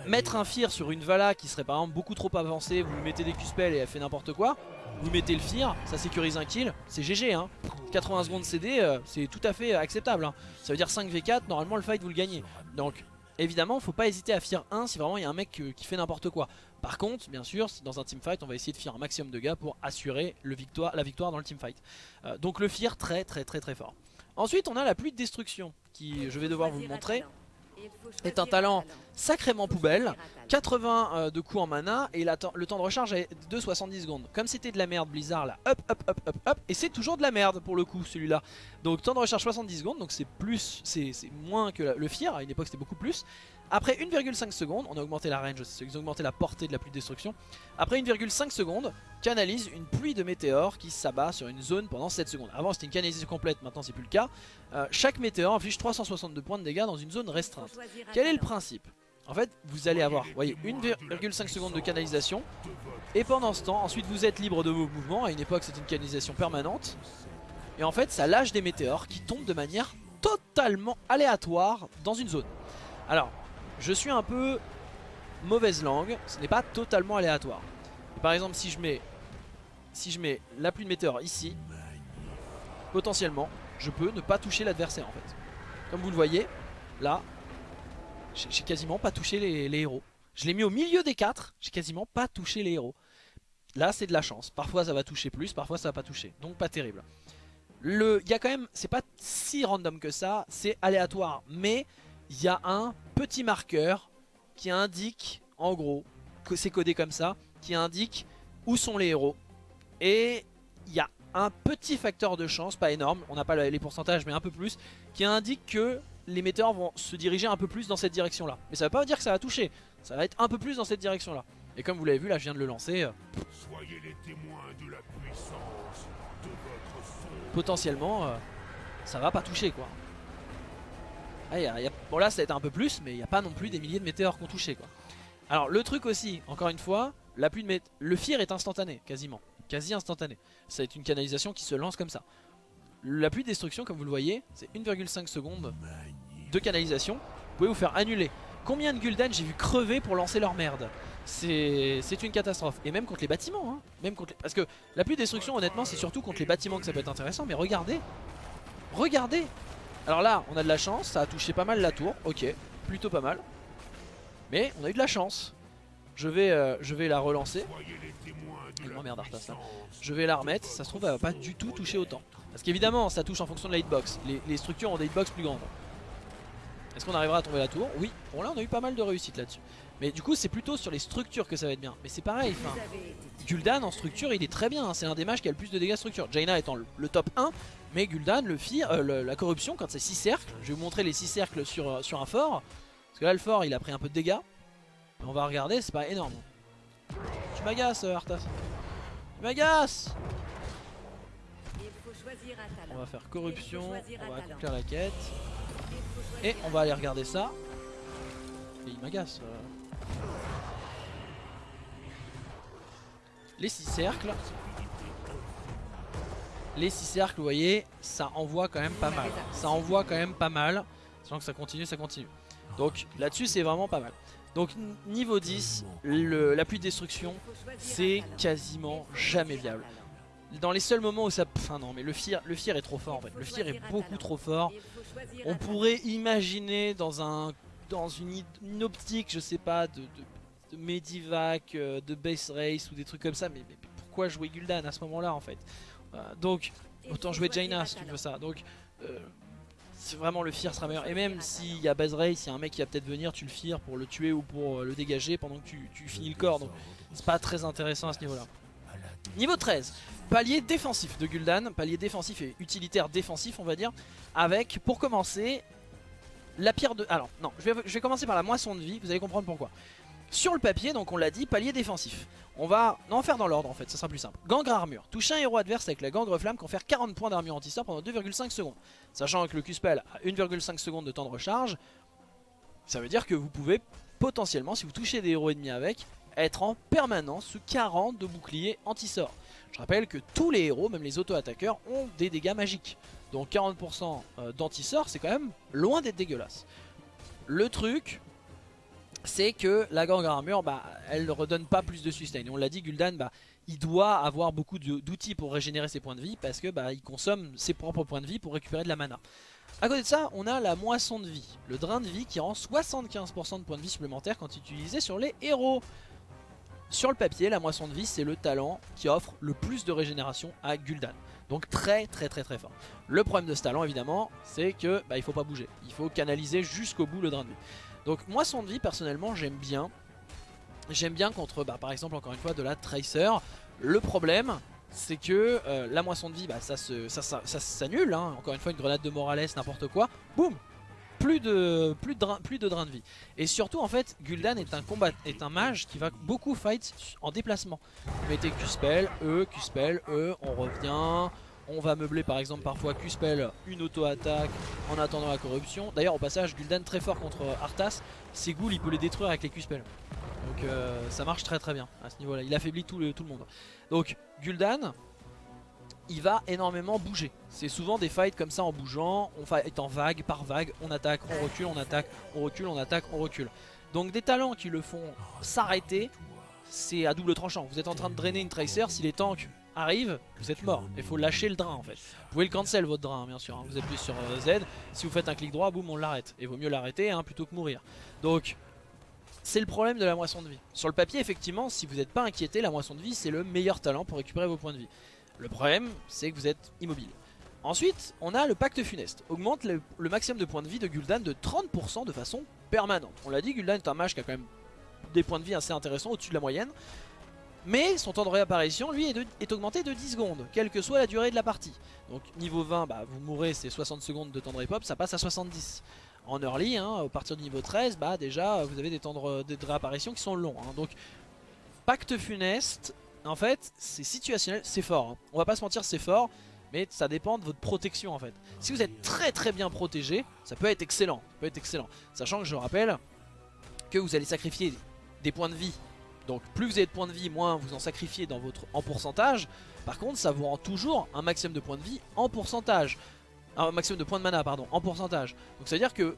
mettre un Fear sur une Vala qui serait par exemple beaucoup trop avancée, vous lui mettez des Q-spells et elle fait n'importe quoi, vous mettez le Fear, ça sécurise un kill, c'est GG hein. 80 secondes CD, euh, c'est tout à fait acceptable. Hein. Ça veut dire 5v4, normalement le fight vous le gagnez. Donc évidemment, faut pas hésiter à Fear 1 si vraiment il y a un mec qui fait n'importe quoi. Par contre, bien sûr, dans un teamfight, on va essayer de faire un maximum de gars pour assurer le la victoire dans le teamfight. Euh, donc le Fear très très très très fort. Ensuite, on a la pluie de destruction qui, je vais devoir vous montrer est un talent sacrément poubelle. 80 euh, de coups en mana et le temps de recharge est de 70 secondes. Comme c'était de la merde Blizzard là hop hop hop hop hop Et c'est toujours de la merde pour le coup celui-là. Donc temps de recharge 70 secondes donc c'est plus c'est moins que le Fear à une époque c'était beaucoup plus après 1,5 secondes, on a augmenté la range, on a augmenté la portée de la pluie de destruction. Après 1,5 secondes, canalise une pluie de météores qui s'abat sur une zone pendant 7 secondes. Avant c'était une canalisation complète, maintenant c'est plus le cas. Euh, chaque météore inflige 362 points de dégâts dans une zone restreinte. Quel est le principe? En fait, vous allez avoir, voyez, 1,5 secondes de canalisation. Et pendant ce temps, ensuite vous êtes libre de vos mouvements. À une époque, c'était une canalisation permanente. Et en fait, ça lâche des météores qui tombent de manière totalement aléatoire dans une zone. Alors, je suis un peu mauvaise langue, ce n'est pas totalement aléatoire. Par exemple, si je mets si je mets la pluie de météores ici, potentiellement, je peux ne pas toucher l'adversaire en fait. Comme vous le voyez, là, j'ai quasiment pas touché les, héros. Je l'ai mis au milieu des quatre, j'ai quasiment pas touché les héros. Là, c'est de la chance. Parfois, ça va toucher plus, parfois, ça va pas toucher. Donc, pas terrible. Le, il y a quand même, c'est pas si random que ça, c'est aléatoire. Mais il y a un petit marqueur qui indique, en gros, que c'est codé comme ça, qui indique où sont les héros. Et il y a un petit facteur de chance, pas énorme, on n'a pas les pourcentages mais un peu plus, qui indique que les metteurs vont se diriger un peu plus dans cette direction là. Mais ça veut pas dire que ça va toucher, ça va être un peu plus dans cette direction là. Et comme vous l'avez vu là je viens de le lancer. Euh, Soyez les témoins de la puissance de votre Potentiellement euh, ça va pas toucher quoi. Ah, bon là ça a été un peu plus mais il n'y a pas non plus des milliers de météores qu'on touché quoi. Alors le truc aussi, encore une fois, la pluie de le fear est instantané quasiment, quasi instantané. Être une canalisation qui se lance comme ça. La pluie de destruction comme vous le voyez, c'est 1,5 secondes de canalisation. Vous pouvez vous faire annuler. Combien de Gul'dan j'ai vu crever pour lancer leur merde? C'est c'est une catastrophe. Et même contre les bâtiments, hein. même contre parce que la pluie de destruction, honnêtement, c'est surtout contre les bâtiments que ça peut être intéressant. Mais regardez, regardez. Alors là, on a de la chance, ça a touché pas mal la tour, ok, plutôt pas mal. Mais on a eu de la chance. Je vais, euh, je vais la relancer. Là. Je vais la remettre, ça se trouve elle va pas du tout toucher autant. Parce qu'évidemment ça touche en fonction de la hitbox. Les, structures ont des hitbox plus grandes. Est-ce qu'on arrivera à tomber la tour? Oui. Bon là on a eu pas mal de réussite là-dessus. Mais du coup c'est plutôt sur les structures que ça va être bien. Mais c'est pareil, Gul'dan en structure il est très bien. hein. C'est un des mages qui a le plus de dégâts structure. Jaina étant le top 1. Mais Gul'dan, le fire, euh, la corruption quand c'est 6 cercles. Je vais vous montrer les 6 cercles sur, euh, sur un fort. Parce que là le fort il a pris un peu de dégâts. Mais on va regarder, c'est pas énorme. Tu m'agaces euh, Arthas. Tu m'agaces On va faire corruption, on va accomplir la quête. Et on va aller regarder ça. Et il m'agace. Les six cercles. Les six cercles, vous voyez, ça envoie quand même pas mal. Ça envoie quand même pas mal. Sachant que ça continue, ça continue. Donc là-dessus, c'est vraiment pas mal. Donc niveau 10, le- la pluie de destruction, c'est quasiment jamais viable. Dans les seuls moments où ça... Enfin non, mais le Fear, le Fear est trop fort en fait. Le Fear est beaucoup trop fort. On pourrait imaginer dans un dans une, optique, je sais pas, de, Medivac, euh, de Base Race ou des trucs comme ça, mais, pourquoi jouer Gul'dan à ce moment-là en fait? Donc, autant jouer Jaina si tu veux ça. Donc, euh, c'est vraiment le Fear sera meilleur. Et même s'il y a Base Race, il y a un mec qui va peut-être venir, tu le Fear pour le tuer ou pour euh, le dégager pendant que tu, tu finis le corps. Donc, c'est pas très intéressant à ce niveau-là. Niveau 13, palier défensif de Gul'dan, palier défensif et utilitaire défensif on va dire, avec pour commencer la pierre de... Alors non, je vais, je vais commencer par la moisson de vie, vous allez comprendre pourquoi. Sur le papier, donc on l'a dit, palier défensif. On va en faire dans l'ordre en fait, ça sera plus simple. Gangre armure. Touche un héros adverse avec la gangre flamme confère 40 points d'armure anti-sort pendant 2,5 secondes. Sachant que le Q-spell a 1,5 secondes de temps de recharge, ça veut dire que vous pouvez potentiellement, si vous touchez des héros ennemis avec, être en permanence sous 40 de bouclier anti-sort. Je rappelle que tous les héros, même les auto-attaqueurs, ont des dégâts magiques. Donc 40% euh, d'anti-sort, c'est quand même loin d'être dégueulasse. Le truc, c'est que la gangue armure, bah, elle ne redonne pas plus de sustain. On l'a dit, Gul'dan, bah, il doit avoir beaucoup d'outils pour régénérer ses points de vie parce que bah, il consomme ses propres points de vie pour récupérer de la mana. A côté de ça, on a la moisson de vie, le drain de vie qui rend 75% de points de vie supplémentaires quand utilisé sur les héros. Sur le papier, la moisson de vie, c'est le talent qui offre le plus de régénération à Gul'dan. Donc très très très très fort. Le problème de ce talent évidemment, c'est que bah, il faut pas bouger. Il faut canaliser jusqu'au bout le drain de vie. Donc moisson de vie personnellement j'aime bien. J'aime bien contre bah, par exemple encore une fois de la Tracer. Le problème c'est que la moisson de vie ça s'annule. hein. Encore une fois une grenade de Morales, n'importe quoi. Boum plus de, plus, de drain, plus de drain de vie. Et surtout en fait Gul'dan est un combat est un mage qui va beaucoup fight en déplacement. Vous mettez Q-spell, E, Q-spell, E, on revient. On va meubler par exemple parfois Q-spell, une auto-attaque en attendant la corruption. D'ailleurs au passage Gul'dan très fort contre Arthas, ses ghouls il peut les détruire avec les Q-spell. Donc euh, ça marche très très bien à ce niveau là, il affaiblit tout le, tout le monde. Donc Gul'dan il va énormément bouger. C'est souvent des fights comme ça en bougeant, on fight en vague par vague, on attaque, on recule, on attaque, on recule, on attaque, on recule. Donc des talents qui le font s'arrêter, c'est à double tranchant. Vous êtes en train de drainer une tracer, si les tanks arrivent, vous êtes mort. Il faut lâcher le drain en fait. Vous pouvez le cancel votre drain bien sûr, hein. vous appuyez sur euh, Z, si vous faites un clic droit, boum on l'arrête. Et vaut mieux l'arrêter hein, plutôt que mourir. Donc c'est le problème de la moisson de vie. Sur le papier effectivement, si vous n'êtes pas inquiété, la moisson de vie c'est le meilleur talent pour récupérer vos points de vie. Le problème, c'est que vous êtes immobile. Ensuite, on a le pacte funeste. Augmente le, le maximum de points de vie de Gul'dan de 30% de façon permanente. On l'a dit, Gul'dan est un mage qui a quand même des points de vie assez intéressants, au-dessus de la moyenne. Mais son temps de réapparition, lui, est, augmenté de 10 secondes, quelle que soit la durée de la partie. Donc niveau 20, bah, vous mourrez, c'est 60 secondes de temps de repop, ça passe à 70. En early, hein, à partir du niveau 13, bah déjà, vous avez des temps de réapparition qui sont longs. hein. Donc, pacte funeste, en fait, c'est situationnel, c'est fort. hein. On va pas se mentir, c'est fort, mais ça dépend de votre protection en fait. Si vous êtes très très bien protégé, ça peut être excellent. Ça peut être excellent. Sachant que je rappelle que vous allez sacrifier des points de vie. Donc plus vous avez de points de vie, moins vous en sacrifiez en pourcentage. Par contre, ça vous rend toujours un maximum de points de vie en pourcentage. Un maximum de points de mana, pardon, en pourcentage. Donc ça veut dire que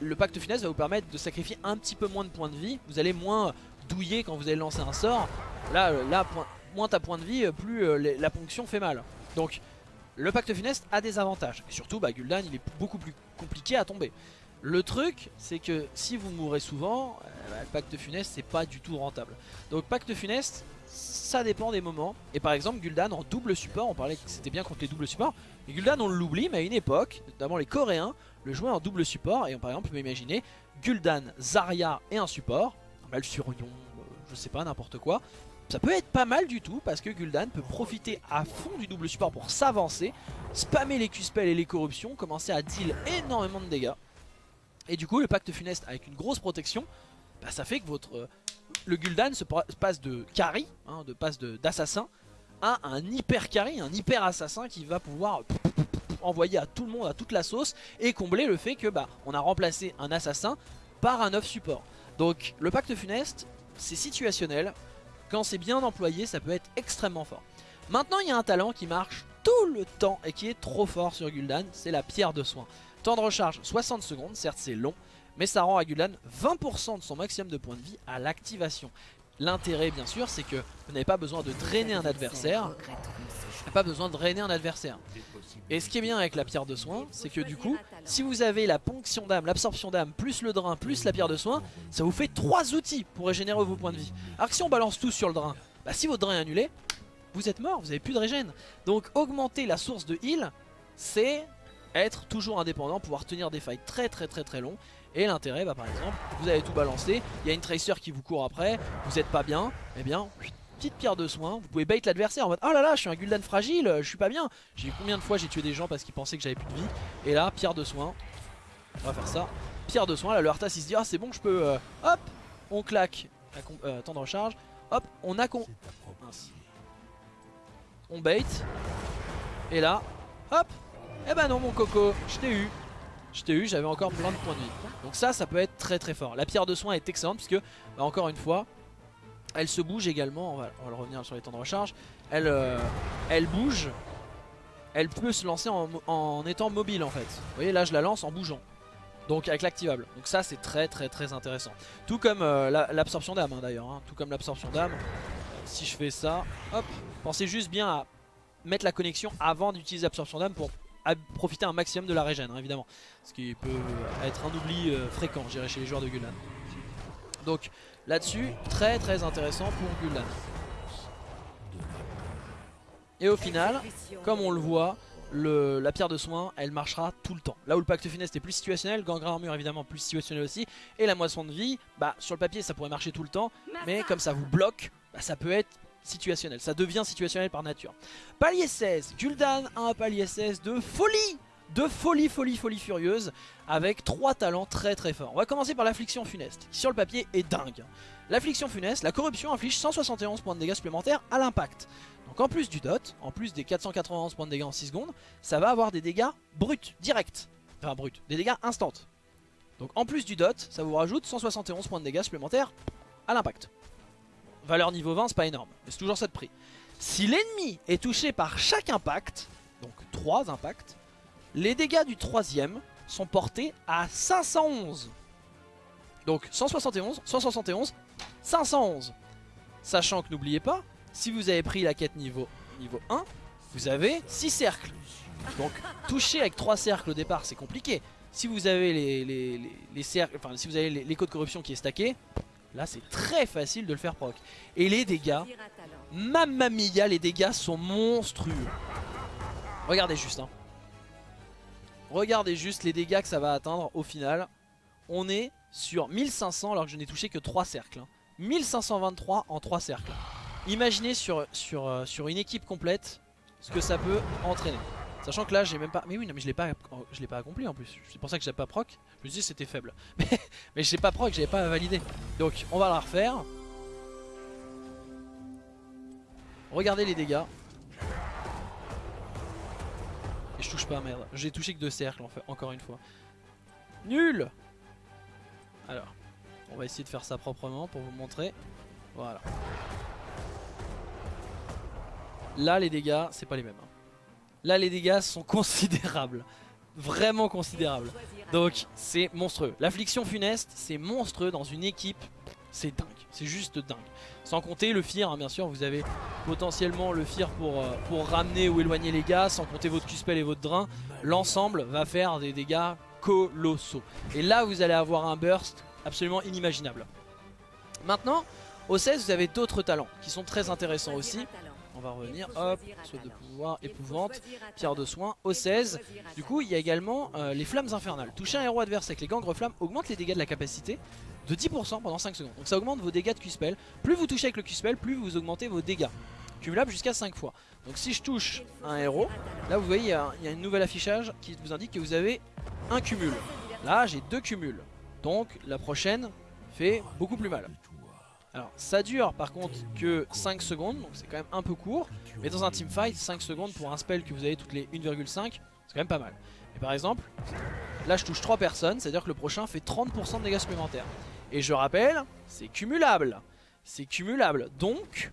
le pacte finesse va vous permettre de sacrifier un petit peu moins de points de vie. Vous allez moins douiller quand vous allez lancer un sort. Là, euh, moins t'as point de vie, euh, plus euh, la ponction fait mal. Donc le pacte funeste a des avantages. Et surtout, bah, Gul'dan il est beaucoup plus compliqué à tomber. Le truc, c'est que si vous mourrez souvent, euh, bah, le pacte funeste c'est pas du tout rentable. Donc pacte funeste, ça dépend des moments. Et par exemple, Gul'dan en double support, on parlait que c'était bien contre les doubles supports. Et Gul'dan on l'oublie, mais à une époque, notamment les Coréens, le jouaient en double support. Et par exemple, on peut imaginer Gul'dan, Zarya et un support, un Malfurion, euh, je sais pas, n'importe quoi. Ça peut être pas mal du tout parce que Gul'dan peut profiter à fond du double support pour s'avancer, spammer les Q-spells et les corruptions, commencer à deal énormément de dégâts. Et du coup, le pacte funeste avec une grosse protection, bah, ça fait que votre euh, le Gul'dan se pa- passe de carry, hein, de passe d'assassin, à un hyper carry, un hyper assassin qui va pouvoir envoyer à tout le monde, à toute la sauce, et combler le fait que bah on a remplacé un assassin par un off support. Donc le pacte funeste, c'est situationnel. Quand c'est bien employé, ça peut être extrêmement fort. Maintenant, il y a un talent qui marche tout le temps et qui est trop fort sur Gul'dan, c'est la pierre de soin. Temps de recharge 60 secondes, certes c'est long, mais ça rend à Gul'dan 20% de son maximum de points de vie à l'activation. L'intérêt bien sûr c'est que vous n'avez pas besoin de drainer un adversaire, pas besoin de drainer un adversaire. Et ce qui est bien avec la pierre de soin, c'est que du coup, si vous avez la ponction d'âme, l'absorption d'âme, plus le drain, plus la pierre de soin, ça vous fait 3 outils pour régénérer vos points de vie. Alors que si on balance tout sur le drain, bah si votre drain est annulé, vous êtes mort, vous n'avez plus de régène. Donc augmenter la source de heal, c'est être toujours indépendant, pouvoir tenir des fights très très très très longs. Et l'intérêt, bah par exemple, vous avez tout balancé, il y a une tracer qui vous court après, vous êtes pas bien, et bien, petite pierre de soin, vous pouvez bait l'adversaire en mode oh là là, je suis un Gul'dan fragile, je suis pas bien. J'ai combien de fois j'ai tué des gens parce qu'ils pensaient que j'avais plus de vie. Et là, pierre de soin, on va faire ça. Pierre de soin, là le Arthas il se dit ah c'est bon, je peux, euh, hop, on claque, euh, temps de recharge, hop, on a con. On bait. Et là, hop, eh ben non mon coco, je t'ai eu. Je t'ai eu, j'avais encore plein de points de vie. Donc ça, ça peut être très très fort. La pierre de soin est excellente puisque, bah, encore une fois, elle se bouge également. On va, revenir sur les temps de recharge. Elle, euh, bouge. Elle peut se lancer en, étant mobile en fait. Vous voyez là, je la lance en bougeant. Donc avec l'activable. Donc ça, c'est très très très intéressant. Tout comme euh, la- l'absorption d'âme hein, d'ailleurs. hein. Tout comme l'absorption d'âme. Si je fais ça, hop. Pensez juste bien à mettre la connexion avant d'utiliser l'absorption d'âme pour profiter un maximum de la régène, hein, évidemment. Ce qui peut être un oubli euh, fréquent, je dirais, chez les joueurs de Gul'dan. Donc là-dessus, très très intéressant pour Gul'dan. Et au final, comme on le voit, le- la pierre de soin, elle marchera tout le temps. Là où le pacte funeste est plus situationnel, Gangrel Armure évidemment plus situationnel aussi, et la moisson de vie, bah sur le papier ça pourrait marcher tout le temps, mais comme ça vous bloque, bah, ça peut être situationnel, ça devient situationnel par nature. Palier 16, Gul'dan a un palier 16 de folie de folie, folie, folie furieuse avec trois talents très très forts. On va commencer par l'affliction funeste, qui sur le papier est dingue. L'affliction funeste, la corruption inflige 171 points de dégâts supplémentaires à l'impact. Donc en plus du dot, en plus des 491 points de dégâts en 6 secondes, ça va avoir des dégâts bruts, directs. Enfin bruts, des dégâts instants. Donc en plus du dot, ça vous rajoute 171 points de dégâts supplémentaires à l'impact. Valeur niveau 20, c'est pas énorme, mais c'est toujours ça de prix. Si l'ennemi est touché par chaque impact, donc 3 impacts, les dégâts du troisième sont portés à 511. Donc 171, 171, 511. Sachant que n'oubliez pas, si vous avez pris la quête niveau, niveau 1, vous avez 6 cercles. Donc toucher avec 3 cercles au départ c'est compliqué. Si vous avez les, les, les- les cercles, enfin si vous avez l'écho de corruption qui est stacké, là c'est très facile de le faire proc. Et les dégâts, mamma mia, les dégâts sont monstrueux. Regardez juste hein. Regardez juste les dégâts que ça va atteindre au final. On est sur 1500 alors que je n'ai touché que 3 cercles. hein. 1523 en 3 cercles. Imaginez sur, sur, euh, sur une équipe complète ce que ça peut entraîner. Sachant que là j'ai même pas... Mais oui non mais je l'ai pas, je l'ai pas accompli en plus. C'est pour ça que j'ai pas proc. Je me dis c'était faible. *laughs* Mais, mais j'ai pas proc, j'avais pas validé. Donc on va la refaire. Regardez les dégâts. Et je touche pas, merde. J'ai touché que deux cercles, en fait, encore une fois. Nul Alors, on va essayer de faire ça proprement pour vous montrer. Voilà. Là, les dégâts, c'est pas les mêmes. hein. Là, les dégâts sont *laughs* considérables. Vraiment considérables. Donc, c'est monstrueux. L'affliction funeste, c'est monstrueux dans une équipe. C'est dingue. C'est juste dingue. Sans compter le fear, hein, bien sûr, vous avez potentiellement le fear pour, euh, pour ramener ou éloigner les gars, sans compter votre Q-Spell et votre drain. L'ensemble va faire des dégâts colossaux. Et là, vous allez avoir un burst absolument inimaginable. Maintenant, au 16, vous avez d'autres talents qui sont très intéressants aussi. On va revenir, hop, saut de pouvoir, épouvante, pierre de soin, au 16. Du coup, il y a également euh, les flammes infernales. Toucher un héros adverse avec les gangres flammes augmente les dégâts de la capacité de 10% pendant 5 secondes. Donc ça augmente vos dégâts de Q-Spell. Plus vous touchez avec le Q-Spell, plus vous augmentez vos dégâts. Cumulable jusqu'à 5 fois. Donc si je touche un héros, là vous voyez, il y, a, il y a une nouvelle affichage qui vous indique que vous avez un cumul. Là, j'ai deux cumuls. Donc la prochaine fait beaucoup plus mal. Alors ça dure par contre que 5 secondes, donc c'est quand même un peu court. Mais dans un teamfight, 5 secondes pour un spell que vous avez toutes les 1,5, c'est quand même pas mal. Et par exemple, là je touche 3 personnes, c'est-à-dire que le prochain fait 30% de dégâts supplémentaires. Et je rappelle, c'est cumulable. C'est cumulable, donc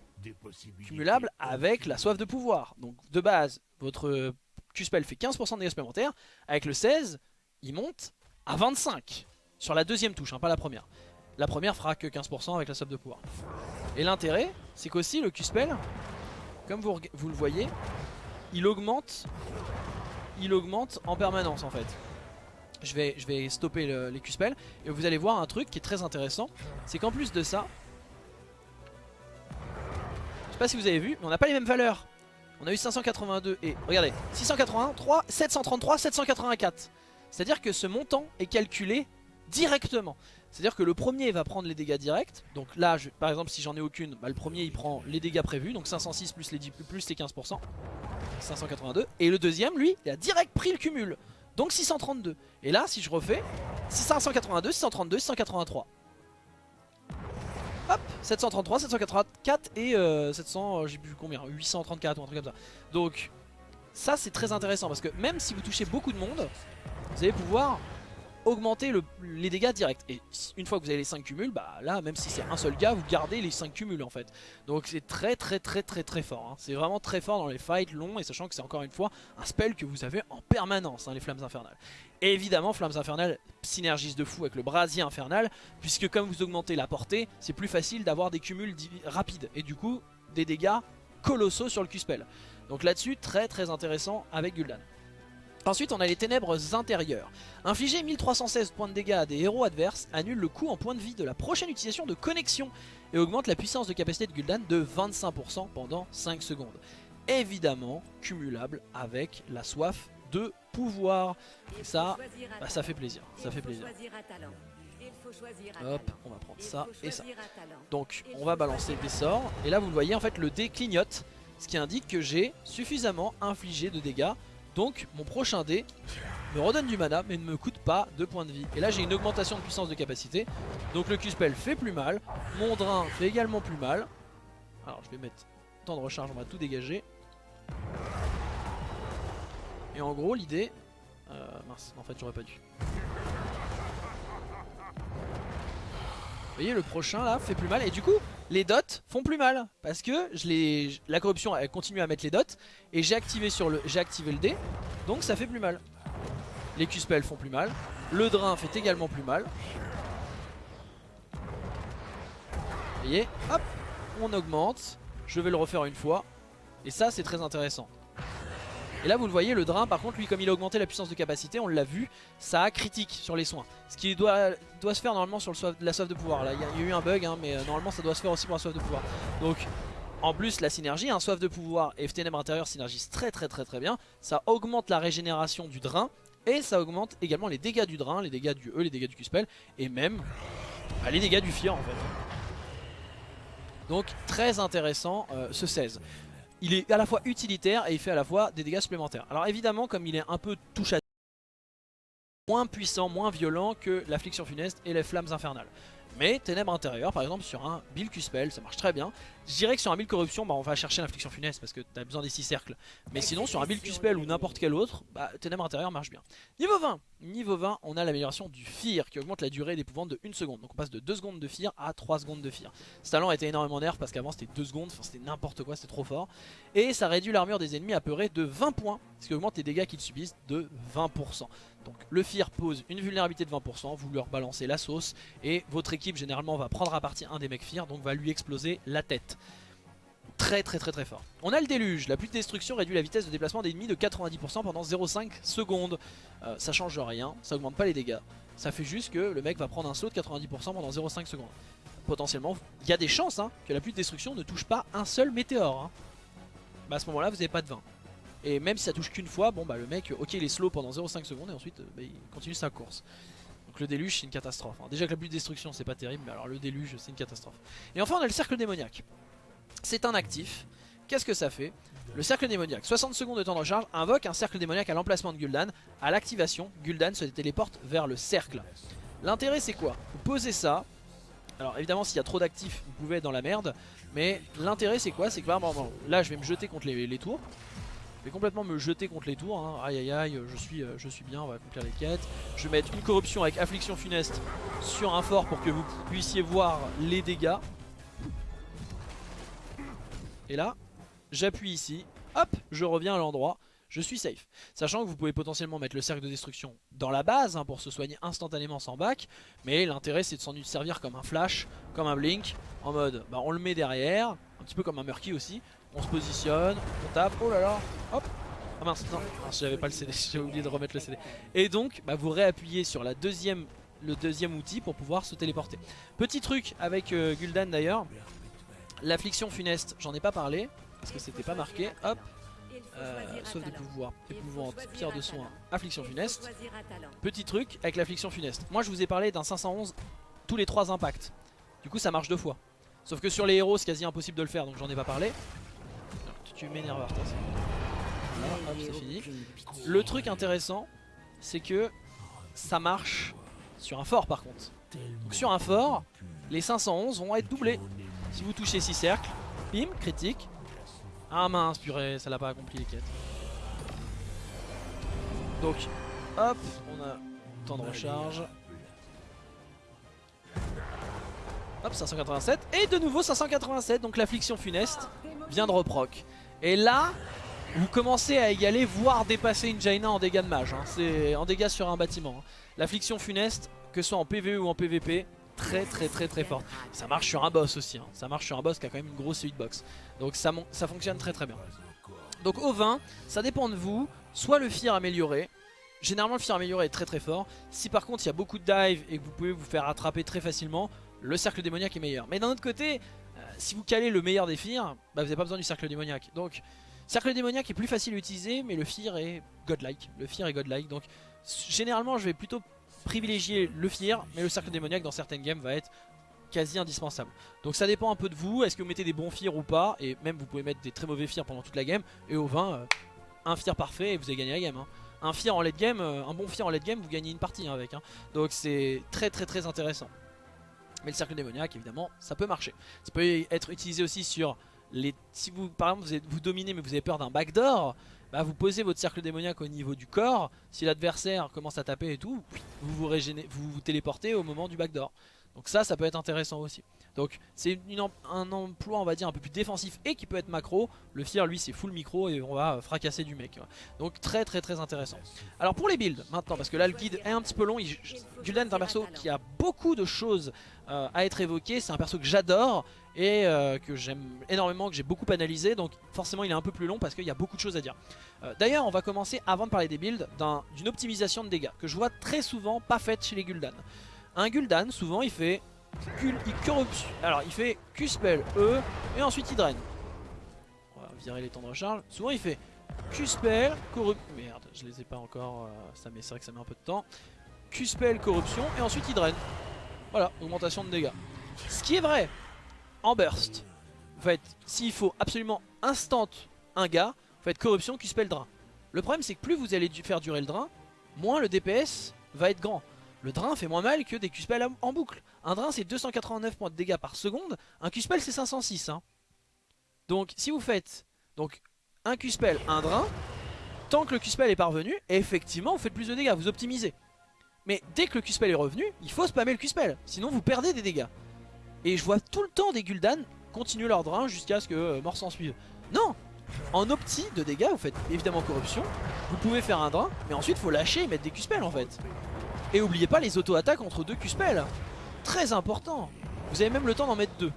cumulable avec la soif de pouvoir. Donc de base, votre Q-spell fait 15% de dégâts supplémentaires. Avec le 16, il monte à 25 sur la deuxième touche, hein, pas la première. La première fera que 15% avec la soif de pouvoir. Et l'intérêt, c'est qu'aussi le Q-spell, comme vous, vous, le voyez, il augmente, il augmente en permanence en fait. Je vais, je vais stopper le, les Q-spell et vous allez voir un truc qui est très intéressant, c'est qu'en plus de ça, je sais pas si vous avez vu, mais on n'a pas les mêmes valeurs. On a eu 582 et regardez, 683, 733, 784. C'est-à-dire que ce montant est calculé directement. C'est-à-dire que le premier va prendre les dégâts directs. Donc là, par exemple, si j'en ai aucune, bah, le premier il prend les dégâts prévus. Donc 506 plus les, 10, plus les 15%. 582. Et le deuxième, lui, il a direct pris le cumul. Donc 632. Et là, si je refais, 582, 632, 683. Hop, 733, 784 et euh, 700, euh, j'ai plus combien, 834 ou un truc comme ça. Donc ça c'est très intéressant parce que même si vous touchez beaucoup de monde, vous allez pouvoir augmenter le, les dégâts directs. Et une fois que vous avez les 5 cumuls, bah là, même si c'est un seul gars, vous gardez les 5 cumuls en fait. Donc c'est très très très très très fort. Hein. C'est vraiment très fort dans les fights longs et sachant que c'est encore une fois un spell que vous avez en permanence, hein, les flammes infernales. Et évidemment, flammes infernales synergise de fou avec le brasier infernal, puisque comme vous augmentez la portée, c'est plus facile d'avoir des cumuls rapides. Et du coup, des dégâts colossaux sur le Q-spell. Donc là-dessus, très très intéressant avec Gul'dan. Ensuite on a les ténèbres intérieures. Infliger 1316 points de dégâts à des héros adverses annule le coût en points de vie de la prochaine utilisation de connexion et augmente la puissance de capacité de Gul'dan de 25% pendant 5 secondes. Évidemment cumulable avec la soif de pouvoir. ça, bah, ça fait plaisir, ça fait plaisir. Hop, on va prendre ça et ça. Donc on va balancer des sorts et là vous le voyez en fait le dé clignote, ce qui indique que j'ai suffisamment infligé de dégâts donc mon prochain dé me redonne du mana mais ne me coûte pas de points de vie. Et là j'ai une augmentation de puissance de capacité. Donc le Q-Spell fait plus mal. Mon drain fait également plus mal. Alors je vais mettre temps de recharge, on va tout dégager. Et en gros l'idée... Euh, mince, en fait j'aurais pas dû. Vous voyez le prochain là fait plus mal et du coup les dots font plus mal parce que je la corruption elle continue à mettre les dots et j'ai activé sur le j'ai activé le dé donc ça fait plus mal. Les Q-spells font plus mal, le drain fait également plus mal. Vous voyez, hop, on augmente, je vais le refaire une fois et ça c'est très intéressant. Et là vous le voyez le drain par contre lui comme il a augmenté la puissance de capacité on l'a vu ça a critique sur les soins. Ce qui doit, se faire normalement sur la soif de pouvoir. Là il y, a eu un bug hein, mais euh, normalement ça doit se faire aussi pour la soif de pouvoir. Donc en plus la synergie, un hein, soif de pouvoir et ténèbres intérieures synergisent très très très très bien. Ça augmente la régénération du drain et ça augmente également les dégâts du drain, les dégâts du E, les dégâts du Q-spell et même bah, les dégâts du Fear en fait. Donc très intéressant euh, ce 16 il est à la fois utilitaire et il fait à la fois des dégâts supplémentaires. Alors évidemment, comme il est un peu touche à moins puissant, moins violent que l'affliction funeste et les flammes infernales. Mais ténèbres intérieures, par exemple sur un Bill Q-Spell, ça marche très bien. Je dirais que sur un build corruption, bah, on va chercher l'infliction funeste parce que t'as besoin des 6 cercles. Mais sinon, sur un build Q-Spell ou n'importe quel autre, bah, ténèbres intérieures marche bien. Niveau 20, niveau 20, on a l'amélioration du Fear qui augmente la durée d'épouvante de 1 seconde. Donc on passe de 2 secondes de Fear à 3 secondes de Fear. Ce talent a été énormément nerf parce qu'avant c'était 2 secondes, c'était n'importe quoi, c'était trop fort. Et ça réduit l'armure des ennemis apeurés de 20 points, ce qui augmente les dégâts qu'ils subissent de 20%. Donc le Fear pose une vulnérabilité de 20%, vous leur balancez la sauce et votre équipe généralement va prendre à partie un des mecs Fear, donc va lui exploser la tête très très très très fort. On a le déluge, la pluie de destruction réduit la vitesse de déplacement des ennemis de 90% pendant 0,5 secondes. Euh, ça change rien, ça augmente pas les dégâts. Ça fait juste que le mec va prendre un saut de 90% pendant 0,5 secondes. Potentiellement, il y a des chances hein, que la pluie de destruction ne touche pas un seul météore. Bah à ce moment là vous n'avez pas de 20. Et même si ça touche qu'une fois, bon bah le mec, ok il est slow pendant 0,5 secondes et ensuite euh, bah, il continue sa course. Donc le déluge c'est une catastrophe. Hein. Déjà que la pluie de destruction c'est pas terrible, mais alors le déluge c'est une catastrophe. Et enfin on a le cercle démoniaque. C'est un actif. Qu'est-ce que ça fait? Le cercle démoniaque, 60 secondes de temps de recharge, invoque un cercle démoniaque à l'emplacement de Gul'dan. À l'activation, Gul'dan se téléporte vers le cercle. L'intérêt c'est quoi? Vous posez ça. Alors évidemment s'il y a trop d'actifs, vous pouvez être dans la merde. Mais l'intérêt c'est quoi? C'est que là je vais me jeter contre les, tours. Complètement me jeter contre les tours. Hein. Aïe aïe aïe, je suis, euh, je suis bien, on va accomplir les quêtes. Je vais mettre une corruption avec affliction funeste sur un fort pour que vous puissiez voir les dégâts. Et là, j'appuie ici, hop, je reviens à l'endroit, je suis safe. Sachant que vous pouvez potentiellement mettre le cercle de destruction dans la base hein, pour se soigner instantanément sans bac. Mais l'intérêt c'est de s'en servir comme un flash, comme un blink, en mode bah, on le met derrière, un petit peu comme un murky aussi. On se positionne, on tape, oh là là, hop. Ah mince, non, j'avais pas le CD, *laughs* j'ai oublié de remettre le CD. Et donc, bah, vous réappuyez sur la deuxième, le deuxième outil pour pouvoir se téléporter. Petit truc avec euh, Gul'dan d'ailleurs, L'affliction funeste, j'en ai pas parlé parce que c'était pas marqué. Hop, euh, sauf des pouvoirs épouvantes, pierre de soin, affliction funeste. Petit truc avec l'affliction funeste. Moi je vous ai parlé d'un 511 tous les 3 impacts. Du coup ça marche deux fois. Sauf que sur les héros c'est quasi impossible de le faire donc j'en ai pas parlé. Tu m'énerves hop c'est fini. Le truc intéressant c'est que ça marche sur un fort par contre. Donc sur un fort, les 511 vont être doublés. Si vous touchez 6 cercles, bim, critique. Ah mince, purée, ça l'a pas accompli les quêtes. Donc, hop, on a temps de recharge. Hop, 587. Et de nouveau 587, donc l'affliction funeste vient de reproc. Et là, vous commencez à égaler, voire dépasser une Jaina en dégâts de mage. Hein. C'est en dégâts sur un bâtiment. Hein. L'affliction funeste, que ce soit en PvE ou en PvP, très très très très forte. Ça marche sur un boss aussi, hein. ça marche sur un boss qui a quand même une grosse hitbox. Donc ça, fonctionne très très bien. Donc au 20, ça dépend de vous, soit le fear amélioré, généralement le fear amélioré est très très fort. Si par contre il y a beaucoup de dive et que vous pouvez vous faire attraper très facilement, le cercle démoniaque est meilleur. Mais d'un autre côté, si vous calez le meilleur des fears, bah, vous n'avez pas besoin du cercle démoniaque. Donc cercle démoniaque est plus facile à utiliser, mais le fear est godlike. Le fear est godlike, donc généralement je vais plutôt privilégier le Fear, mais le cercle démoniaque dans certaines games va être quasi indispensable. Donc ça dépend un peu de vous, est-ce que vous mettez des bons Fear ou pas, et même vous pouvez mettre des très mauvais Fear pendant toute la game, et au 20, euh, un Fear parfait et vous avez gagné la game. Hein. Un Fear en late game, euh, un bon Fear en late game, vous gagnez une partie hein, avec. Hein. Donc c'est très très très intéressant. Mais le cercle démoniaque, évidemment, ça peut marcher. Ça peut être utilisé aussi sur les... Si vous, par exemple, vous, vous dominez mais vous avez peur d'un backdoor, bah, vous posez votre cercle démoniaque au niveau du corps. Si l'adversaire commence à taper et tout, vous vous, vous vous téléportez au moment du backdoor. Donc ça, ça peut être intéressant aussi. Donc c'est un emploi on va dire un peu plus défensif et qui peut être macro. Le Fear lui c'est full micro et on va fracasser du mec. Donc très très très intéressant. Alors pour les builds maintenant parce que là le guide est un petit peu long. Gul'dan est un perso qui a beaucoup de choses euh, à être évoquées. C'est un perso que j'adore et euh, que j'aime énormément, que j'ai beaucoup analysé. Donc forcément il est un peu plus long parce qu'il y a beaucoup de choses à dire. Euh, d'ailleurs on va commencer avant de parler des builds d'une optimisation de dégâts que je vois très souvent pas faite chez les Gul'dan. Un Gul'dan souvent il fait il. Alors il fait Q-spell E et ensuite il draine. On va virer les temps de recharge. Souvent il fait Q-spell, corruption. Merde, je les ai pas encore. Euh, ça c'est vrai que ça met un peu de temps. Q-spell, corruption et ensuite il draine. Voilà, augmentation de dégâts. Ce qui est vrai en burst. En fait, s'il faut absolument instant un gars, vous faites corruption, Q-spell, drain. Le problème c'est que plus vous allez faire durer le drain, moins le DPS va être grand. Le drain fait moins mal que des Q-spells en boucle. Un drain c'est 289 points de dégâts par seconde, un Q-spell c'est 506. Hein. Donc si vous faites donc un Q-spell, un drain, tant que le Q-spell est parvenu, effectivement vous faites plus de dégâts, vous optimisez. Mais dès que le Q-spell est revenu, il faut spammer le Q-spell, sinon vous perdez des dégâts. Et je vois tout le temps des Gul'dan continuer leur drain jusqu'à ce que euh, mort s'en suive. Non En opti de dégâts, vous faites évidemment corruption, vous pouvez faire un drain, mais ensuite faut lâcher et mettre des Q-spells en fait. Et oubliez pas les auto-attaques entre deux Q-spells. Très important. Vous avez même le temps d'en mettre deux.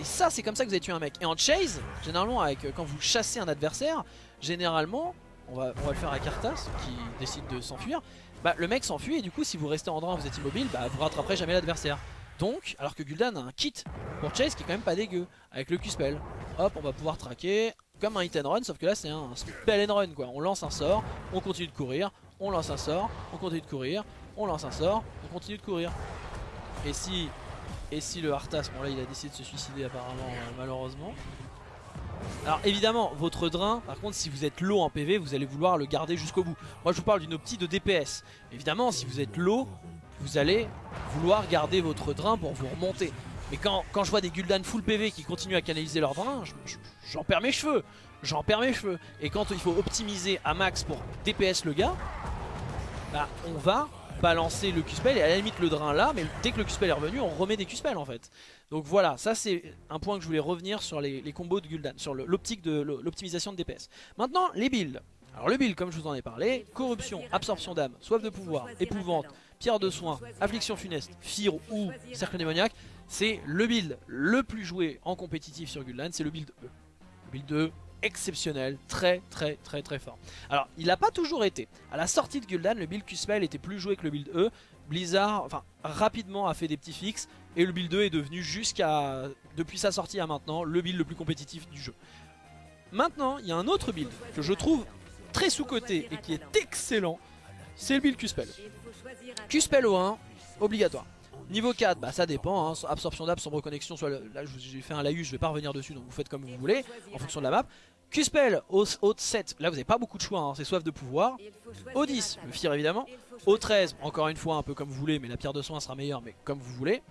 Et ça c'est comme ça que vous allez tuer un mec. Et en chase, généralement avec, euh, quand vous chassez un adversaire, généralement, on va, le faire à Kartas qui décide de s'enfuir, bah le mec s'enfuit et du coup si vous restez en drain, vous êtes immobile, bah vous rattraperez jamais l'adversaire. Donc, alors que Gul'dan a un kit pour chase qui est quand même pas dégueu, avec le Q-spell. Hop, on va pouvoir traquer comme un hit and run, sauf que là c'est un spell and run quoi. On lance un sort, on continue de courir, on lance un sort, on continue de courir, on lance un sort, on continue de courir. Et si, et si le Arthas, bon là il a décidé de se suicider apparemment euh, malheureusement. Alors évidemment, votre drain, par contre si vous êtes low en PV, vous allez vouloir le garder jusqu'au bout. Moi je vous parle d'une optique de DPS. Évidemment, si vous êtes low, vous allez vouloir garder votre drain pour vous remonter. Mais quand, quand je vois des Gul'dan full PV qui continuent à canaliser leur drain, j'en perds mes cheveux. J'en perds mes cheveux. Et quand il faut optimiser à max pour DPS le gars, bah on va balancer le Q-spell et à la limite le drain là, mais dès que le Q-spell est revenu, on remet des Q-spells en fait. Donc voilà, ça c'est un point que je voulais revenir sur les, les combos de Gul'dan, sur l'optique de l'optimisation de DPS. Maintenant, les builds. Alors le build, comme je vous en ai parlé, corruption, absorption d'âme, soif de pouvoir, épouvante, pierre de soin, affliction funeste, fire ou cercle démoniaque, c'est le build le plus joué en compétitif sur Gul'dan, c'est le build E. Le build E, exceptionnel, très très très très fort. Alors, il n'a pas toujours été. À la sortie de Gul'dan, le build Q-Spell était plus joué que le build E. Blizzard, enfin, rapidement a fait des petits fixes et le build E est devenu jusqu'à, depuis sa sortie à maintenant, le build le plus compétitif du jeu. Maintenant, il y a un autre build que je trouve très sous-côté et qui est excellent, c'est le build Q-Spell. Q-Spell au 1, obligatoire. Niveau 4, bah ça dépend, hein. absorption d'âme, sombre connexion, là j'ai fait un laïus, je vais pas revenir dessus, donc vous faites comme vous voulez, en fonction de la map. Q-Spell au, 7, là vous n'avez pas beaucoup de choix, hein. c'est soif de pouvoir. Au 10, le Fire évidemment. Au 13, encore une fois un peu comme vous voulez, mais la pierre de soin sera meilleure, mais comme vous voulez.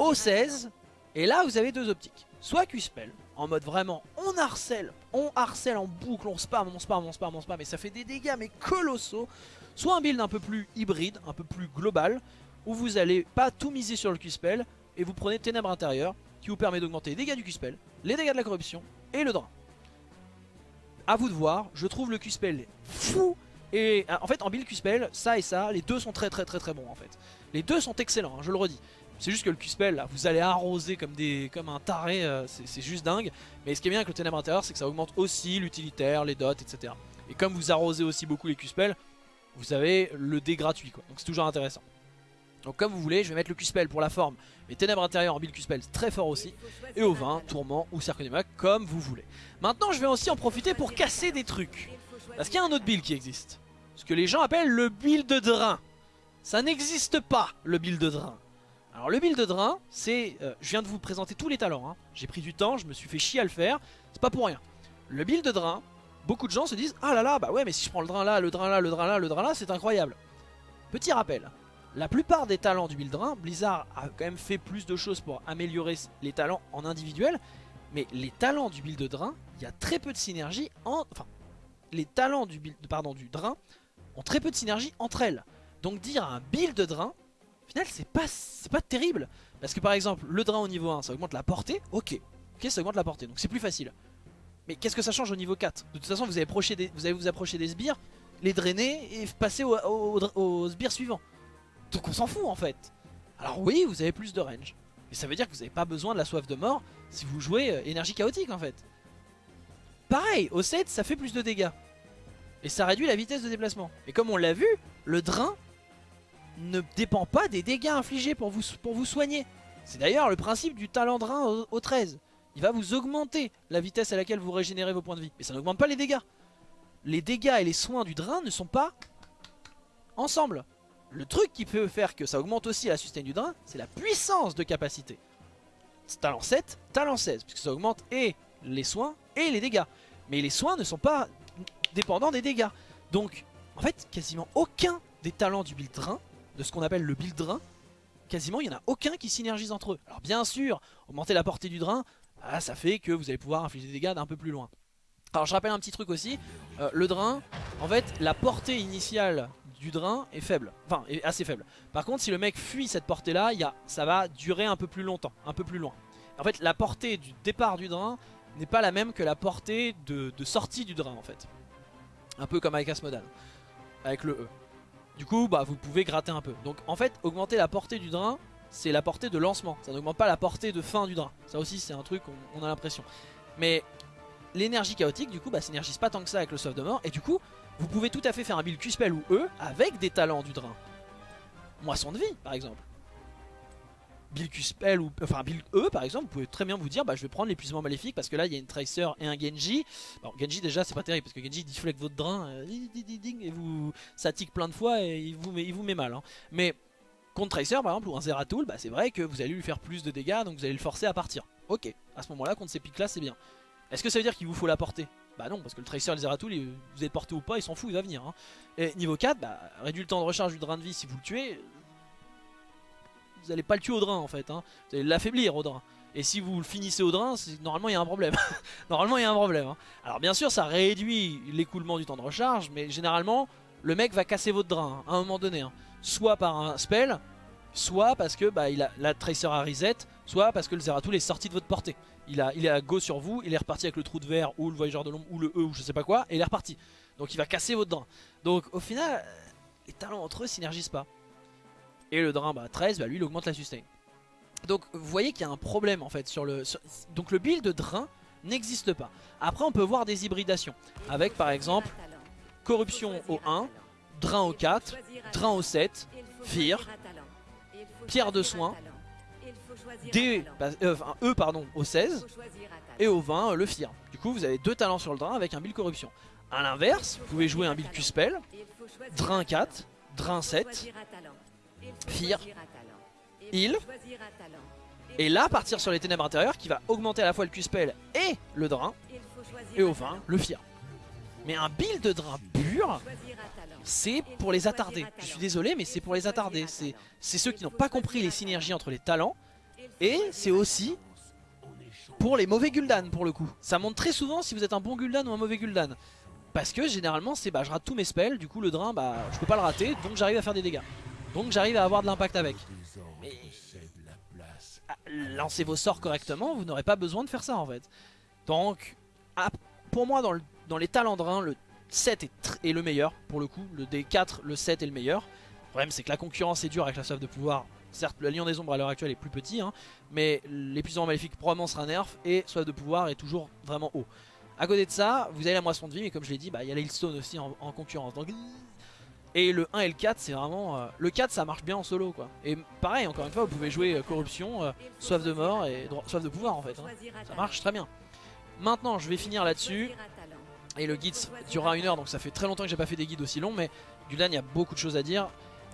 Au 16, et là vous avez deux optiques. Soit Q-Spell, en mode vraiment on harcèle, on harcèle en boucle, on spam, on spam, on spam, on spam, mais ça fait des dégâts mais colossaux. Soit un build un peu plus hybride, un peu plus global, où vous allez pas tout miser sur le Q-Spell et vous prenez Ténèbres intérieures qui vous permet d'augmenter les dégâts du Q-Spell, les dégâts de la corruption et le drain. A vous de voir, je trouve le Q-Spell fou et en fait en build Q-Spell, ça et ça, les deux sont très très très très bons en fait. Les deux sont excellents, hein, je le redis. C'est juste que le Q-Spell, vous allez arroser comme, des, comme un taré, euh, c'est juste dingue. Mais ce qui est bien avec le Ténèbres intérieur, c'est que ça augmente aussi l'utilitaire, les dots, etc. Et comme vous arrosez aussi beaucoup les Q-Spell, vous avez le dé gratuit quoi. Donc c'est toujours intéressant. Donc comme vous voulez, je vais mettre le Q-Spell pour la forme. Mais Ténèbres intérieures en build Q-Spell, très fort aussi. Et au 20, Tourment ou Cercle des comme vous voulez. Maintenant, je vais aussi en profiter pour casser des trucs. Parce qu'il y a un autre build qui existe. Ce que les gens appellent le build de drain. Ça n'existe pas, le build de drain. Alors le build de drain, c'est... Euh, je viens de vous présenter tous les talents. Hein. J'ai pris du temps, je me suis fait chier à le faire. C'est pas pour rien. Le build de drain, beaucoup de gens se disent Ah là là, bah ouais, mais si je prends le drain là, le drain là, le drain là, le drain là, c'est incroyable. Petit rappel, la plupart des talents du build drain, Blizzard a quand même fait plus de choses pour améliorer les talents en individuel. Mais les talents du build drain, il y a très peu de synergie en... Enfin, les talents du, build, pardon, du drain ont très peu de synergie entre elles. Donc dire un build drain, au final c'est pas, pas terrible. Parce que par exemple, le drain au niveau 1, ça augmente la portée, ok. Ok, ça augmente la portée, donc c'est plus facile. Mais qu'est-ce que ça change au niveau 4 De toute façon, vous allez, vous allez vous approcher des sbires, les drainer et passer au, sbires suivant. Donc on s'en fout en fait. Alors oui, vous avez plus de range. Mais ça veut dire que vous n'avez pas besoin de la soif de mort si vous jouez euh, énergie chaotique en fait. Pareil, au 7, ça fait plus de dégâts. Et ça réduit la vitesse de déplacement. Et comme on l'a vu, le drain ne dépend pas des dégâts infligés pour vous, soigner. C'est d'ailleurs le principe du talent drain au 13 il va vous augmenter la vitesse à laquelle vous régénérez vos points de vie. Mais ça n'augmente pas les dégâts. Les dégâts et les soins du drain ne sont pas ensemble. Le truc qui peut faire que ça augmente aussi la sustain du drain, c'est la puissance de capacité. Talent 7, talent 16, puisque ça augmente et les soins et les dégâts. Mais les soins ne sont pas dépendants des dégâts. Donc, en fait, quasiment aucun des talents du build drain, de ce qu'on appelle le build drain, quasiment il n'y en a aucun qui synergise entre eux. Alors bien sûr, augmenter la portée du drain, ah, ça fait que vous allez pouvoir infliger des dégâts d'un peu plus loin. Alors je rappelle un petit truc aussi, euh, le drain, en fait la portée initiale du drain est faible, enfin est assez faible. Par contre si le mec fuit cette portée là, y a, ça va durer un peu plus longtemps, un peu plus loin. En fait la portée du départ du drain n'est pas la même que la portée de, sortie du drain en fait. Un peu comme avec Asmodan, avec le E. Du coup bah vous pouvez gratter un peu. Donc en fait augmenter la portée du drain c'est la portée de lancement, ça n'augmente pas la portée de fin du drain. Ça aussi c'est un truc on, on a l'impression. Mais l'énergie chaotique du coup bah s'énergise pas tant que ça avec le sauve de mort et du coup vous pouvez tout à fait faire un build Q-Spell ou E avec des talents du drain. Moisson de vie par exemple. Build Q-Spell ou enfin build E par exemple, vous pouvez très bien vous dire bah je vais prendre l'épuisement maléfique parce que là il y a une Tracer et un Genji. Bon Genji déjà c'est pas terrible parce que Genji deflect votre drain euh, et vous ça tique plein de fois et il vous met, il vous met mal. Hein. Mais contre Tracer par exemple ou un Zeratul, bah c'est vrai que vous allez lui faire plus de dégâts donc vous allez le forcer à partir. Ok, à ce moment là contre ces pics là c'est bien. Est-ce que ça veut dire qu'il vous faut la porter? Bah non, parce que le Tracer et le Zeratul, vous êtes porté ou pas, il s'en fout, il va venir. Hein. Et niveau 4, bah, réduit le temps de recharge du drain de vie si vous le tuez. Vous allez pas le tuer au drain en fait, hein. vous allez l'affaiblir au drain. Et si vous le finissez au drain, normalement il y a un problème. *laughs* normalement il y a un problème. Hein. Alors bien sûr ça réduit l'écoulement du temps de recharge, mais généralement le mec va casser votre drain à un moment donné. Soit par un spell, soit parce que bah, il a la Tracer à reset, soit parce que le Zeratul est sorti de votre portée il, a, il est à go sur vous, il est reparti avec le trou de verre ou le voyageur de l'ombre ou le E ou je sais pas quoi, et il est reparti. Donc il va casser votre drain. Donc au final, les talents entre eux synergisent pas. Et le drain, bah 13, bah lui il augmente la sustain. Donc vous voyez qu'il y a un problème en fait sur le... donc le build de drain n'existe pas. Après on peut voir des hybridations. Avec par exemple corruption au 1, drain au 4, drain au 7, Fear, pierre de soin, D, euh, E pardon, au 16 et au 20 le Fir. Du coup vous avez deux talents sur le drain avec un build corruption. A l'inverse, vous pouvez jouer un build Q-Spell, Drain 4, Drain 7, Fir, Heal, et là partir sur les ténèbres intérieures qui va augmenter à la fois le Q-Spell et le drain, et au 20 le Fir. Mais un build de drain pur, c'est pour les attardés. Je suis désolé mais c'est pour les attardés. C'est ceux qui n'ont pas compris les synergies entre les talents et c'est aussi pour les mauvais Gul'dan pour le coup. Ça montre très souvent si vous êtes un bon Gul'dan ou un mauvais Gul'dan. Parce que généralement c'est bah je rate tous mes spells, du coup le drain bah je peux pas le rater, donc j'arrive à faire des dégâts. Donc j'arrive à avoir de l'impact avec. Mais ah, lancez vos sorts correctement, vous n'aurez pas besoin de faire ça en fait. Donc ah, pour moi dans, dans les talents drain, le 7 est, le meilleur pour le coup, le D4, le 7 est le meilleur. Le problème c'est que la concurrence est dure avec la soif de pouvoir Certes, le Lion des Ombres à l'heure actuelle est plus petit, hein, mais l'épuisement maléfique probablement sera nerf et Soif de pouvoir est toujours vraiment haut. À côté de ça, vous avez la moisson de vie, mais comme je l'ai dit, bah, il y a l'Hailstone aussi en, concurrence. et le 1 et le 4, c'est vraiment... Euh, le 4, ça marche bien en solo, quoi. Et pareil, encore une fois, vous pouvez jouer euh, Corruption, euh, Soif de mort et Soif de pouvoir, en fait. Hein. Ça marche très bien. Maintenant, je vais finir là-dessus. Et le guide durera une heure, donc ça fait très longtemps que j'ai pas fait des guides aussi longs, mais Gul'dan, il y a beaucoup de choses à dire.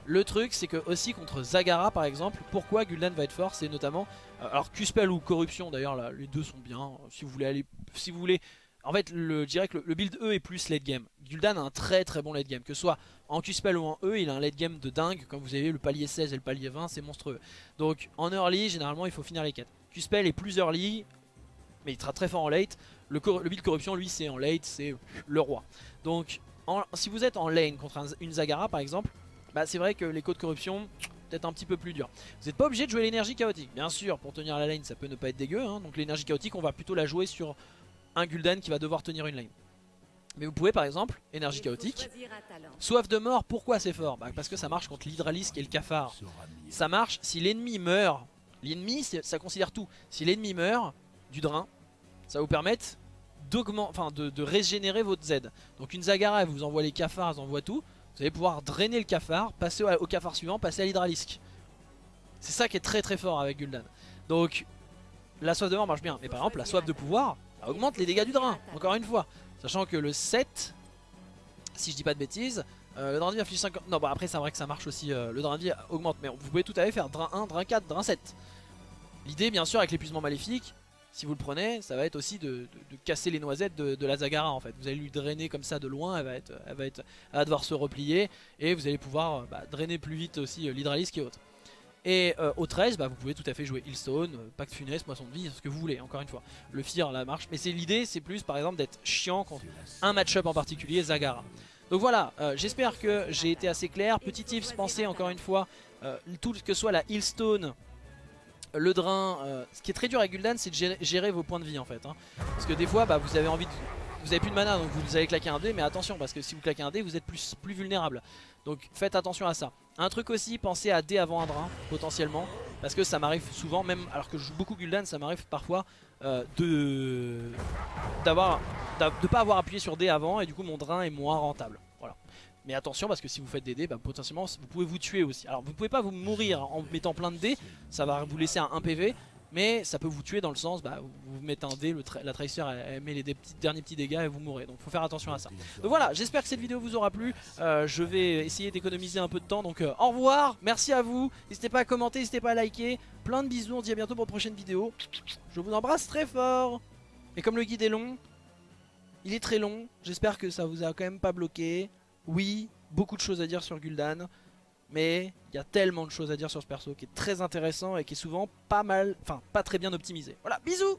Le truc c'est que aussi contre Zagara par exemple, pourquoi Gul'dan va être fort c'est notamment, euh, alors Q-Spell ou Corruption d'ailleurs les deux sont bien, si vous voulez aller, si vous voulez, en fait le, je que le, build E est plus late game, Gul'dan a un très très bon late game, que ce soit en Q-Spell ou en E il a un late game de dingue, comme vous avez le palier 16 et le palier 20 c'est monstrueux, donc en early généralement il faut finir les quêtes, Q-Spell est plus early mais il sera très fort en late, le, build Corruption lui c'est en late, c'est le roi, donc si vous êtes en lane contre une Zagara par exemple, bah c'est vrai que les codes corruption, peut-être un petit peu plus dur. Vous n'êtes pas obligé de jouer l'énergie chaotique. Bien sûr, pour tenir la lane, ça peut ne pas être dégueu. Hein. donc l'énergie chaotique, on va plutôt la jouer sur un Gul'dan qui va devoir tenir une lane. Mais vous pouvez par exemple, énergie chaotique, soif de mort, pourquoi c'est fort? Bah, Parce que ça marche contre l'hydralisque et le cafard. Ça marche si l'ennemi meurt. L'ennemi, ça considère tout. Si l'ennemi meurt du drain, ça va vous permettre enfin, de, régénérer votre Z. Donc une Zagara, vous envoie les cafards, vous envoie tout. Vous allez pouvoir drainer le cafard, passer au, cafard suivant, passer à l'hydralisque. C'est ça qui est très très fort avec Gul'dan. Donc la soif de mort marche bien. Mais par exemple la soif de pouvoir augmente les dégâts du drain, encore une fois. Sachant que le 7, si je dis pas de bêtises, euh, le drain de vie affiche 50... Non bah après c'est vrai que ça marche aussi, euh, le drain de vie augmente. Mais vous pouvez tout à fait faire drain 1, drain 4, drain 7. L'idée bien sûr avec l'épuisement maléfique, si vous le prenez, ça va être aussi de, casser les noisettes de, la Zagara en fait. Vous allez lui drainer comme ça de loin, elle va, être, elle va, être, devoir se replier et vous allez pouvoir bah, drainer plus vite aussi euh, l'hydralisque et autres. Et euh, au 13, bah, vous pouvez tout à fait jouer Hillstone, euh, Pacte Funeste, Moisson de Vie, ce que vous voulez, encore une fois. Le Fear, la marche. Mais c'est l'idée, c'est plus par exemple d'être chiant contre un match-up en particulier, Zagara. Donc voilà, euh, j'espère que j'ai été assez clair. Petit tips, pensez encore une fois, euh, tout que soit la Hillstone, le drain, euh, ce qui est très dur à Gul'dan, c'est de gérer, vos points de vie en fait. hein. Parce que des fois, bah, vous avez envie. Vous avez plus de mana donc vous allez claquer un dé mais attention parce que si vous claquez un dé vous êtes plus, vulnérable Donc faites attention à ça Un truc aussi pensez à dé avant un drain potentiellement Parce que ça m'arrive souvent même alors que je joue beaucoup Gul'dan ça m'arrive parfois euh, de d'avoir d'a- de pas avoir appuyé sur D avant et du coup mon drain est moins rentable mais attention parce que si vous faites des dés bah, potentiellement vous pouvez vous tuer aussi Alors vous pouvez pas vous mourir en mettant plein de dés Ça va vous laisser un 1 PV mais ça peut vous tuer dans le sens, bah, vous mettez un dé, la Tracer elle, met les derniers petits dégâts et vous mourrez. Donc faut faire attention à ça. Donc voilà, j'espère que cette vidéo vous aura plu. Euh, je vais essayer d'économiser un peu de temps. Donc euh, au revoir, merci à vous. N'hésitez pas à commenter, n'hésitez pas à liker. Plein de bisous, on se dit à bientôt pour une prochaine vidéo. Je vous embrasse très fort. Et comme le guide est long, il est très long. J'espère que ça vous a quand même pas bloqué. Oui, beaucoup de choses à dire sur Gul'dan. Mais il y a tellement de choses à dire sur ce perso qui est très intéressant et qui est souvent pas mal, enfin pas très bien optimisé. Voilà, bisous